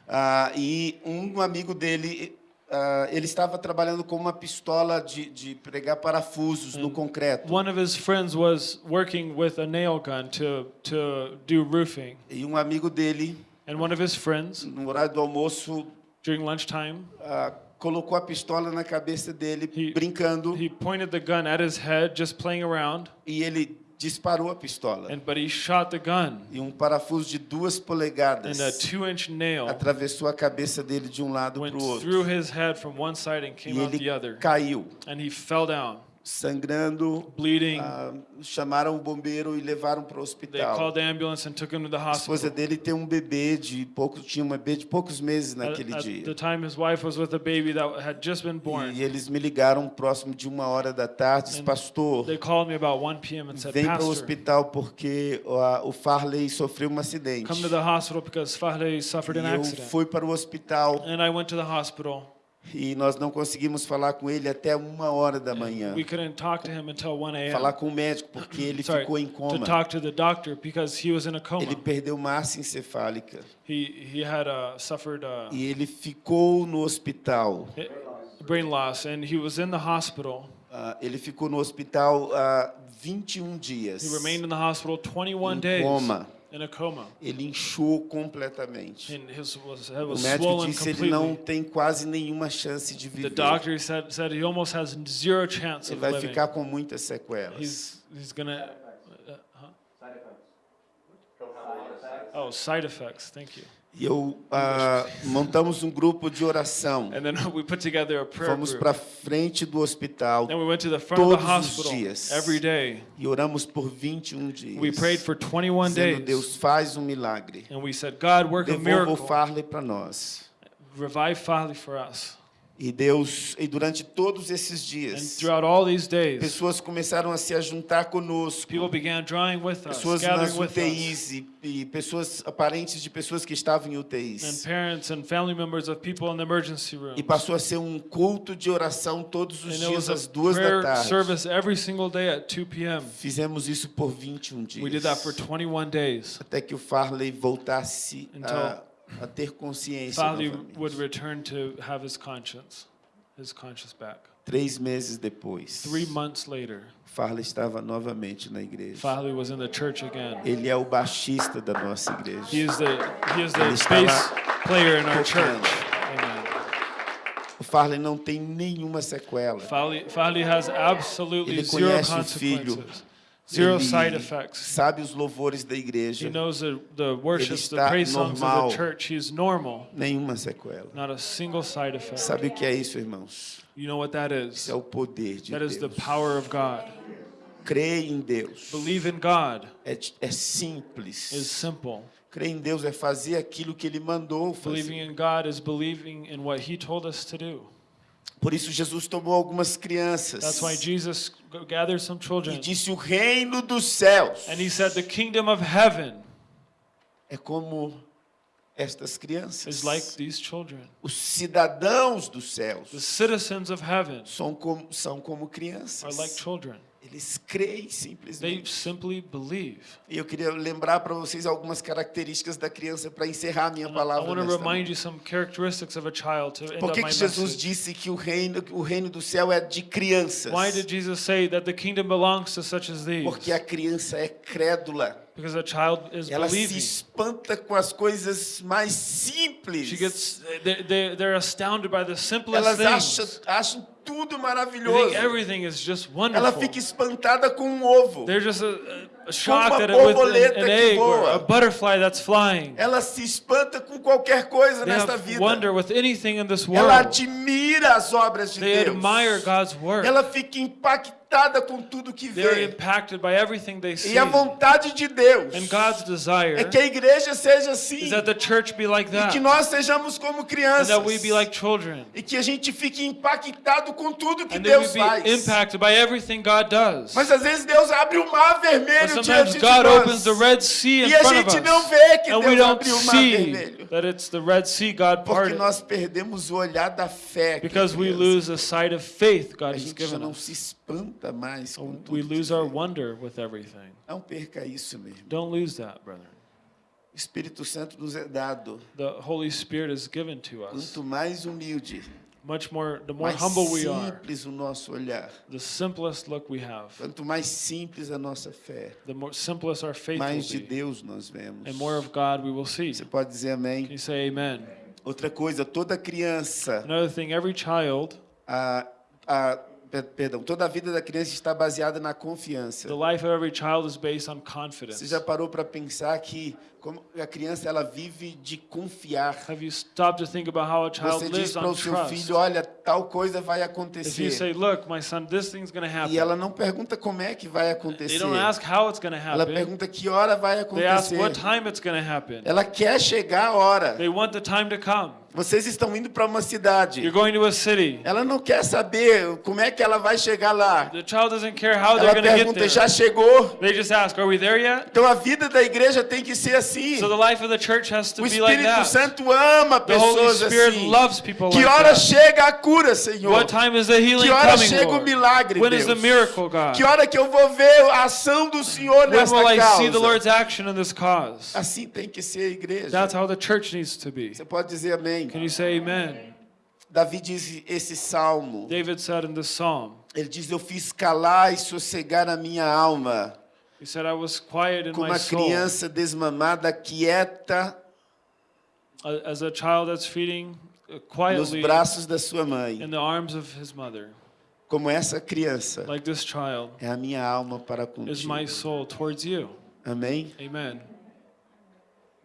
Ah, e um amigo dele, ah, ele estava trabalhando com uma pistola de, de pregar parafusos no concreto. One of his friends was working with a nail gun to to do roofing, E um amigo dele, and one of his friends no horário do almoço, during lunchtime ah, colocou a pistola na cabeça dele, He- brincando, he pointed the gun at his head, just playing around, e ele disparou a pistola. and but he shot the gun, E um parafuso de duas and polegadas a two-inch nail atravessou a cabeça dele de um lado para o outro. through his head from one side and E came out the ele other, caiu, and he fell down, sangrando. bleeding. Ah, chamaram o bombeiro e levaram para o They hospital. called the ambulance and took him to the A esposa hospital. dele tem um bebê de pouco, tinha um bebê de poucos meses naquele at dia. time, his wife was with a baby that had just been born. E eles me ligaram próximo de uma hora da tarde, disse, pastor, They called me about 1 p.m. and said, vem para o hospital porque ó, o Farley sofreu um acidente. come to the hospital because Fahle suffered an E eu fui para o hospital And I went to the hospital. E nós não conseguimos falar com ele até uma hora da manhã. We couldn't talk to him until 1 Falar com o médico porque ele Sorry, ficou em to coma. talk to the doctor because he was in a coma. Ele perdeu massa encefálica He he had uh, suffered uh, e ele ficou no hospital. brain loss, and he was in the hospital. Ah, ele ficou no hospital há 21 dias. He remained in the hospital 21 Em days coma. In a coma, Ele inchou completamente. his O médico disse ele não completely. tem quase nenhuma chance de The viver. doctor said said he almost has zero chance Ele of vai ficar com muitas sequelas. He's he's gonna. Uh, huh? Oh, side effects. Thank you. E eu ah, montamos um grupo de oração. And then we put together a prayer Fomos para frente do hospital we went to the front of the todos os hospital dias. every day. e oramos por 21 dias. We prayed for 21 dizendo, days. Deus faz um milagre. And we said, God, work a o miracle. Farley para nós. Revive Farley for us. E Deus, e durante todos esses And dias, throughout all these days, pessoas começaram a se juntar conosco. us, Pessoas nas. UTIs e, e pessoas parentes de pessoas que estavam em And UTIs. and family members of people in the emergency room. E passou a ser um culto de oração todos os And dias às duas da tarde. service every single day at 2 p.m. Fizemos isso por 21 dias. We did that for 21 days. Até que o Farley voltasse Until a ter consciência Farley novamente. would return to have his conscience, his conscience back. Três meses depois, Three months later, Farley estava novamente na igreja. Farley was in the church again. Ele é o baixista da nossa igreja. He is the he is the Ele bass player in our tocando. church. O Farley não tem nenhuma sequela. Farley, Farley has absolutely Ele zero conhece o filho. Zero Ele side effects. Sabe os louvores da igreja. He knows the, the worships, the songs normal. of the church. He's normal, Nenhuma sequela. not a single side effect. Sabe o que é isso, irmãos? You know what that is? Isso é o poder de That is the Deus. power of God. Em Deus Believe in God é, é simples. is simple. Crer em Deus é fazer aquilo que Ele mandou Believing fazer. in God is believing in what He told us to do. Por isso Jesus tomou algumas crianças That's why Jesus gathered some e children disse: o reino dos céus and He said, The kingdom of heaven é como estas is crianças. like these children. Os cidadãos dos céus The citizens of heaven são como, são como are crianças. like children. Eles creem They simplesmente. simply believe. E eu queria lembrar para vocês algumas características da criança para encerrar a minha And I palavra. want to remind you some characteristics of a child to end Por que, que Jesus disse que o reino, o reino do céu é de crianças? Why did Jesus say that the kingdom belongs to such as these? Porque a criança é crédula. Because a child is Ela se believing. espanta com as coisas mais simples. She gets, they, they, they're astounded by the simplest Elas acham, things. acham tudo They maravilhoso. think everything is just Ela wonderful. fica espantada com um ovo. They're just a, a shocked at it with an, an egg or a butterfly that's flying. Ela se espanta com qualquer coisa They nesta vida. wonder with anything in this Ela world. admira as obras de They Deus. admire God's work. Ela fica impactada com tudo que vê. E a vontade de Deus And God's desire é que a igreja seja assim. is that the church be like E que nós sejamos como crianças. that we be like children. E que a gente fique impactado com tudo que And Deus faz. impacted by everything God does. Mas às vezes Deus abre o mar vermelho diante de nós. opens the Red Sea in E a gente não vê que Deus abriu o mar vermelho. that it's the Red Sea God Porque nós perdemos o olhar da fé. Because we lose a sight of faith God has given não us. se espanta mais com tudo. We lose our wonder with everything. Não perca isso mesmo. Don't lose that, brother. O Espírito Santo nos é dado. The Holy Spirit is given to us. Quanto mais humilde, Much more, the more mais humble we are, simples o nosso olhar. the simplest look we have, Quanto mais simples a nossa fé, the more simplest our faith mais de Deus nós vemos. and more of God we will see. Você pode dizer amém? Can you say amen? Outra coisa, toda criança, Another thing, every child, a, a, perdão, toda a vida da criança está baseada na confiança. the life of every child is based on Você confidence. já parou para pensar que como a criança ela vive de confiar? Have you stopped to think about how a child Você diz lives para on o seu trust? filho, olha, tal coisa vai If you acontecer. say, look, my son, this thing's going to E happen. ela não pergunta como é que vai They acontecer. don't ask how it's going to Ela happen. pergunta que hora vai They ask acontecer. what time it's to happen. Ela quer chegar a hora. They want the time to come. Vocês estão indo para uma cidade. You're going to a city. Ela não quer saber como é que ela vai chegar lá. The child doesn't care how Ela they're going to get pergunta, já there. chegou? They just ask, are we there yet? Então a vida da igreja tem que ser assim. So the life of the church has to O be like Espírito that. Santo ama The Holy pessoas Spirit assim. loves people Que hora chega a cura, Senhor? What time is the healing Que hora coming, chega o milagre, When is Deus? the miracle, God? Que hora que eu vou ver a ação do Senhor When nesta will I see the causa? Lord's action in this cause? Assim tem que ser a igreja. That's how the church needs to be. Você pode dizer amém. Can you say amen? Davi diz esse salmo. David said in this psalm, Ele diz: Eu fiz calar e sossegar a minha alma, he said, I was quiet in como uma criança desmamada, quieta as a child that's feeding uh, nos quietly braços da sua mãe. in the arms of his mother. Como essa criança Like this child é a minha alma para is my contigo. soul towards you. Amém? Amen.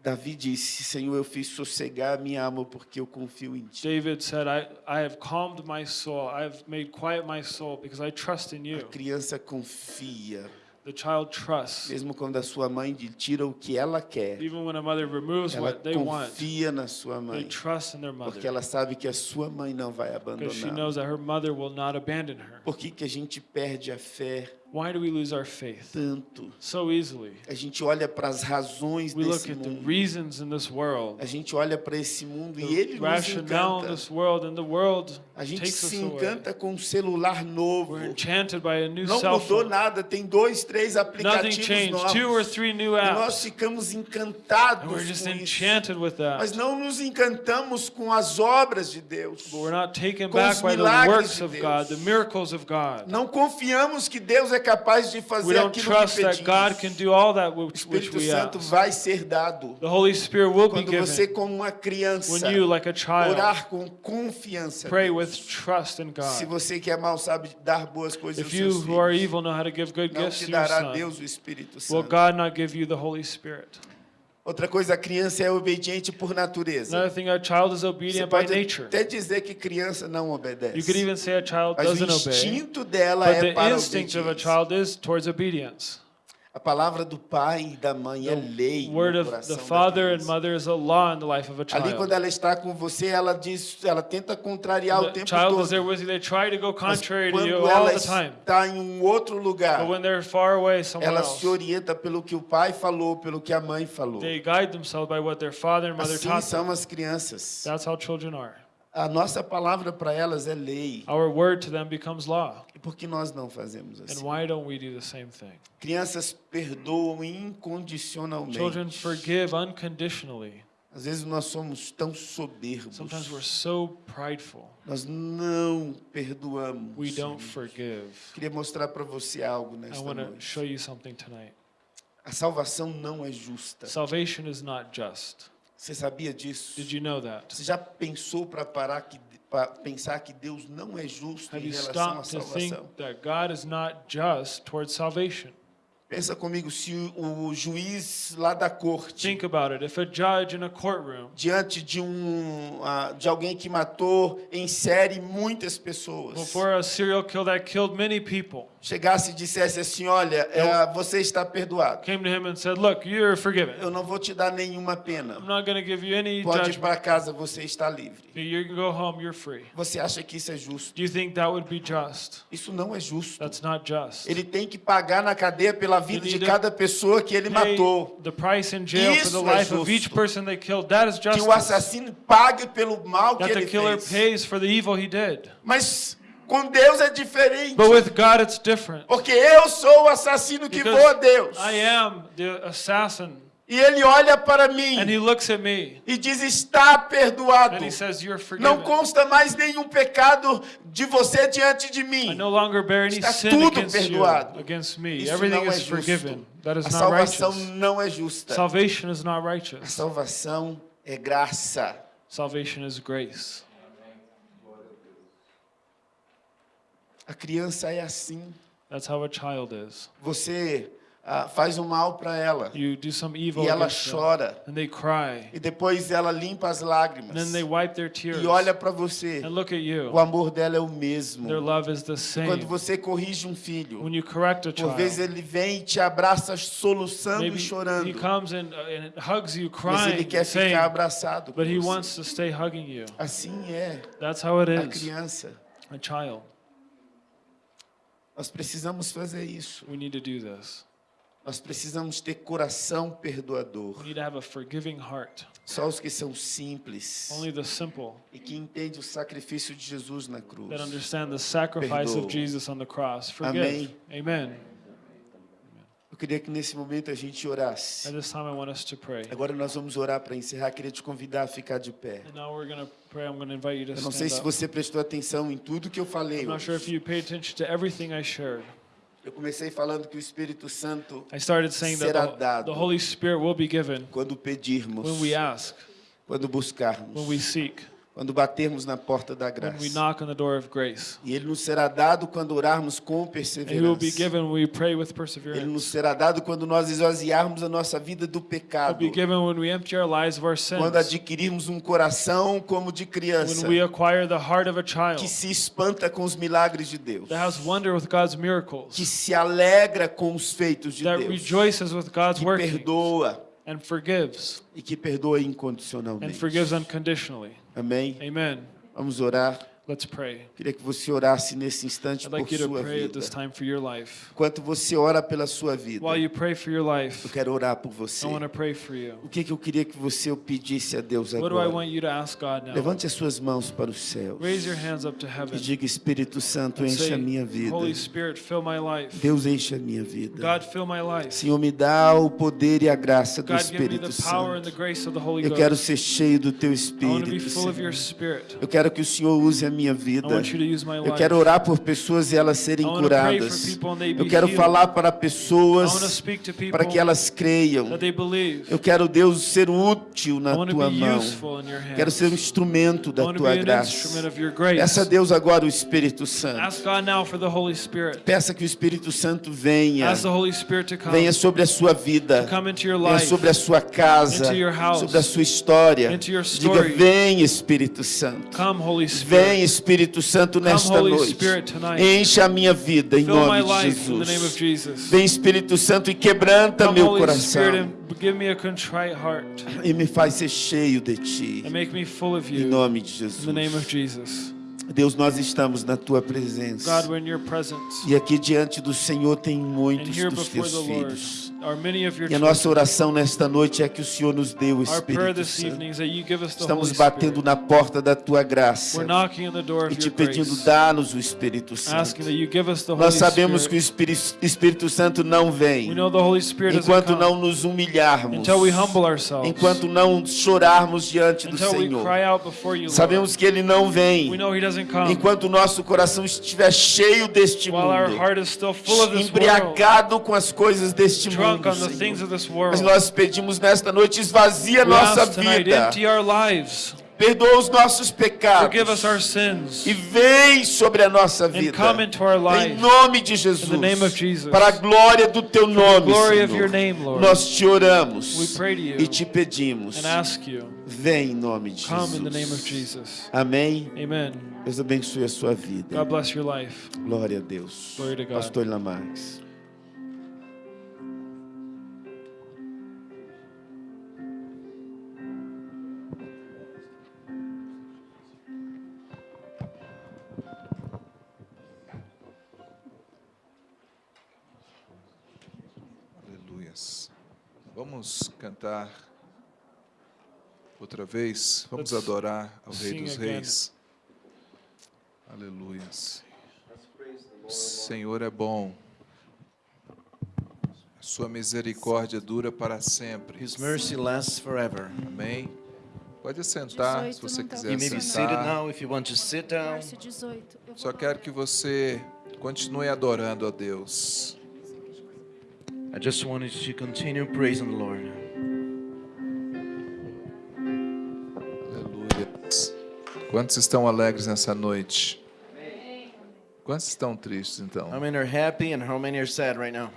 Davi disse: Senhor, eu fiz sossegar a minha alma porque eu confio em ti. David said, I, I have calmed my soul. I have made quiet my soul because I trust in A you. criança confia, The child trusts. mesmo quando a sua mãe lhe tira o que ela quer. Even when a mother removes Ela what they want, confia na sua they mãe, trust in their porque mother ela sabe que a sua mãe não vai because she abandonar. knows that her mother will not abandon her. Por que, que a gente perde a fé Why do we lose our faith tanto? so easily? A gente olha para as razões We look desse at the mundo. reasons in this world, A gente olha para esse mundo e the ele nos encanta. this world, and the world A gente takes se us away. encanta com um celular novo. We're enchanted by a new Não cell mudou phone. nada, tem dois, três Nothing aplicativos changed. novos. Two or three new E nós apps. ficamos And encantados we're just com isso. enchanted with Mas that. não nos encantamos com as obras de Deus. But we're not taken com back by the works de of. God, the miracles of God. Não confiamos que Deus é capaz de We fazer don't aquilo trust que that God pedimos. can do all that O which, which Espírito we Santo ask. vai ser dado The Holy Spirit will be quando você, given como uma criança, you, like a child, orar com confiança. pray with trust in Se God. você que é mau sabe dar boas coisas aos If you seus filhos, evil know how to give good não gifts te dará Deus o Espírito will Santo. God not give you the Holy Spirit? Outra coisa, a criança é obediente por natureza. Another thing, a child is Você obedient by pode nature. até dizer que criança não You could obedece. even say a child Mas o doesn't obey, instinto dela but é the para instinct of a obediência. child is towards obedience. A palavra do pai e da mãe é lei Word of the father and mother is a law in the life of a Ali quando child. ela está com você, ela diz, ela tenta contrariar o tempo child is todo. there with you. They try to go contrary to quando you all ela the time. está em um outro lugar, But when they're far away somewhere ela else, se orienta pelo que o pai falou, pelo que a mãe falou. they guide themselves by what their father and mother Assim taught them. são as crianças. That's how children are. A nossa palavra para elas é lei. Our word to them becomes law. Por que nós não fazemos And assim? why don't we do the same thing? Crianças perdoam incondicionalmente. Children forgive unconditionally. Às vezes nós somos tão soberbos. Sometimes we're so prideful. Nós não perdoamos. We don't forgive. Queria mostrar para você algo I nesta want to noite. show you something tonight. A salvação não é justa. Salvation is not just. Você sabia disso? Did you know that? Você já pensou para parar que para pensar que Deus não é justo em relação à salvação? Pensa comigo, se o, juiz lá da corte Think about it. If a judge in a courtroom, diante de um ah, de alguém que matou em série muitas pessoas before a serial killer that killed many people, chegasse e dissesse assim, olha, é, você está perdoado. came to him and said, Look, you're forgiven. Eu não vou te dar nenhuma pena. I'm not going to give you any Pode ir para casa, você está livre. You can go home, you're free. Você acha que isso é justo? Do you think that would be just? Isso não é justo. That's not just. Ele tem que pagar na cadeia pela vida de cada pessoa que ele matou. Isso é justo. Que o assassino pague pelo mal que ele killer fez. pays for the evil he did. Mas com Deus é diferente. But with God, it's different. Porque eu sou o assassino que Because vou a Deus. I am the assassin. E ele olha para mim And he looks at me e diz: está perdoado. and he says, You're Não consta mais nenhum pecado de você diante de I mim. no longer bear any Está tudo you, perdoado. me. Isso Everything não é justo. forgiven. A salvação righteous. não é justa. Salvation is not A salvação é graça. Salvation is grace. A criança é assim. That's how a child is. Você ah, faz o mal para ela You do some evil e ela chora. and they cry. E depois ela limpa as And lágrimas then they wipe their tears e olha para você. and look at you. O amor dela é o mesmo. Their love is the Quando você corrige um filho, When you correct a por vezes child, ele vem e te abraça soluçando e he chorando. comes and, uh, and hugs you, Mas ele crying, quer saying, ficar abraçado com but he você. wants to stay hugging you. Assim é That's how it a is. criança. A child. Nós precisamos fazer isso. We need to do this. Nós precisamos ter coração perdoador. We need to have a forgiving heart. Só os que são simples Only the simple e que entendem o sacrifício de Jesus na cruz. that understand the sacrifice Perdoa. of Jesus on the cross. Forgive. Amém. Amen. Eu queria que nesse momento a gente orasse. At this time, I want us to pray. Agora nós vamos orar para encerrar. Queria te convidar a ficar de pé. And now we're going to pray. I'm going to invite you to Eu não sei se up. você prestou atenção em tudo que eu falei. I'm not sure if you paid attention to everything I shared. Eu comecei falando que o Espírito Santo, I started saying that Será the, dado. the Holy Spirit will be given quando pedirmos, when we ask, quando buscarmos, when we seek, quando batermos na porta da graça. E ele nos será dado quando orarmos com perseverança. Ele nos será dado quando nós esvaziarmos a nossa vida do pecado. Quando adquirirmos um coração como de criança, que se espanta com os milagres de Deus, que miracles, se alegra com os feitos de Deus, que perdoa and forgives, e que perdoa and incondicionalmente. forgives unconditionally. Amém? Amen. Vamos orar. Let's pray. Queria que você orasse nesse instante I'd por sua vida. this time for your life. Enquanto você ora pela sua vida, While you pray for your eu life, quero orar por você. I want to pray for you. O que, que eu queria que você pedisse a Deus What do I agora? want you to ask God now? Levante as suas mãos para os céus Raise your hands up to e heaven. diga: Espírito Santo, encha a minha vida. Holy Spirit, fill my life. Deus, encha a minha vida. God, fill my life. Senhor, me dá o poder e a graça do God, give me Espírito the power and the Santo. grace of the Holy Eu quero ser cheio do Teu Espírito. full of your Senhor. Spirit. Eu quero que o Senhor use a minha I vida. Eu quero orar por pessoas e elas serem curadas. Eu quero falar para pessoas para que elas creiam. Eu quero, Deus, ser útil na tua mão. Quero ser um instrumento da tua graça. Peça a Deus agora o Espírito Santo. Ask God now for the Holy Spirit. Peça que o Espírito Santo venha. Ask the Holy Spirit to come. Venha sobre a sua vida. Venha sobre a sua casa. Sobre a sua história. Diga. Vem, Espírito Santo. Vem, Espírito Santo, nesta noite. Encha a minha vida em nome de Jesus. Vem, Espírito Santo, e quebranta meu coração. E me faz ser cheio de Ti. and make me full of Em nome de Jesus. Deus, nós estamos na Tua presença. God, we're in your presence. E aqui diante do Senhor tem muitos dos Teus filhos. E a nossa oração nesta noite é que o Senhor nos dê o Our prayer Espírito Santo. Estamos batendo na porta da tua graça e te pedindo, dá-nos o Espírito Santo. Nós sabemos que o. Espírito, Santo não vem enquanto não nos humilharmos, enquanto não chorarmos diante do Senhor. Sabemos que Ele não vem enquanto o nosso coração estiver cheio deste mundo, embriagado com as coisas deste mundo. Senhor. Mas nós pedimos nesta noite, esvazia We nossa vida, perdoa os nossos pecados sins, e vem sobre a nossa vida. come into our Em life. nome de Jesus, In the name of Jesus. para a glória do teu nome, Glory of your Senhor, name, Lord. nós te oramos We pray to you e te pedimos, and ask you, vem em nome de come in the name of Jesus. Jesus. Amém? Amen. Deus abençoe a sua vida. God bless your life. Glória a Deus. Glory to God. Pastor Lamarques. Vamos cantar outra vez. Vamos Let's adorar ao Rei dos again. Reis. Aleluias. O Senhor é bom. A sua misericórdia dura para sempre. His mercy lasts forever. Amém. Pode sentar se 18 você tá quiser You may sentar. now if you want to sit down. Verso 18. Eu vou Só quero que você continue adorando a Deus. I just wanted to continue praising the Lord. Aleluia. Quantos estão alegres nessa noite? Quantos estão tristes então? How many are happy and how many are sad right now?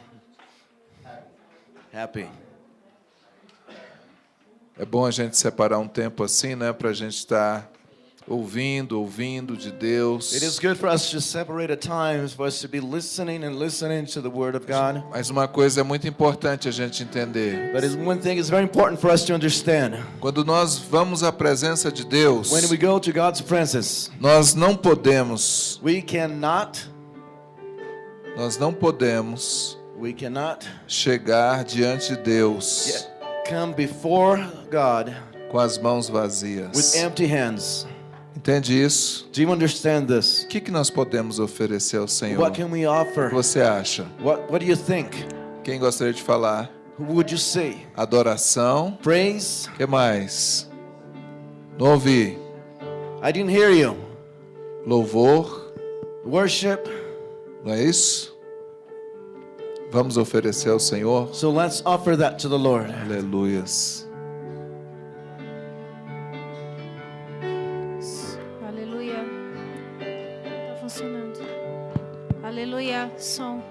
Happy. É bom a gente separar um tempo assim, né, para a gente estar ouvindo, ouvindo de Deus. It is good for us to separate at times for us to be listening and listening to the Word of God. Mas uma coisa é muito importante a gente entender. But it's one thing is very important for us to understand. Quando nós vamos à presença de Deus, When we go to God's presence, nós não podemos, we cannot, nós não podemos we cannot chegar diante de Deus come before God com as mãos vazias. with empty hands. Entende isso? Do you understand this? O que, que nós podemos oferecer ao Senhor? What can we O offer? que você acha? What, what do you think? Quem gostaria de falar? Who would you say? Adoração. Praise? O que mais? Não ouvi. I didn't hear you. Louvor. Worship? Não é isso? Vamos oferecer ao Senhor? So let's offer that to the Lord. Aleluias. Aleluia. Som.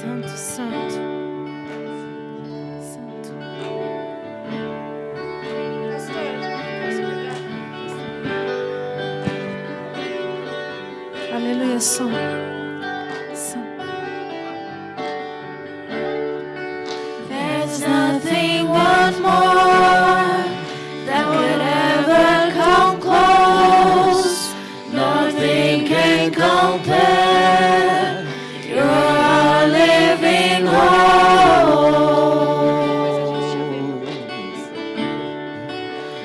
Santo, santo. Santo. Pastor? Aleluia. Som.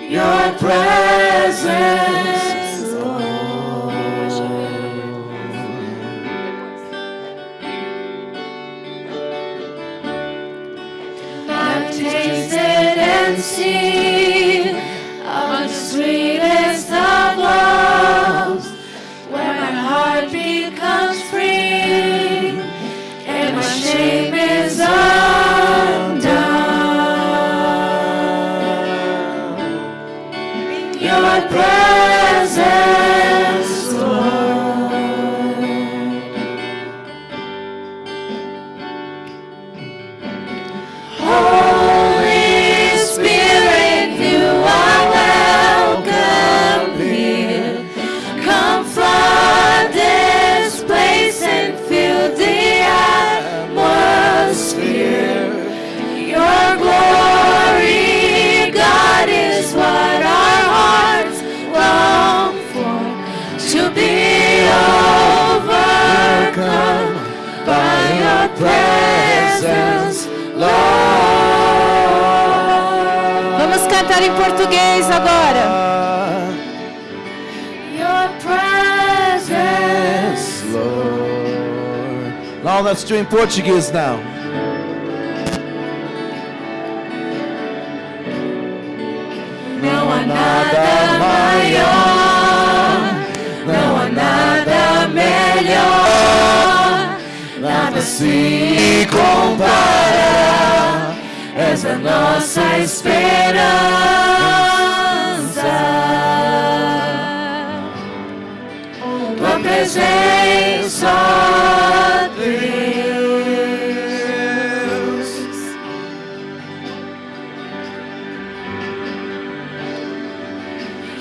Your presence, Lord. I've tasted and seen Let's do in Portuguese now. Não há nada maior, não há nada melhor, nada se compara. És a nossa esperança. presença, Deus.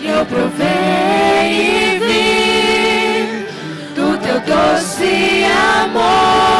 Eu provei e vi do teu doce amor.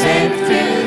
Same through.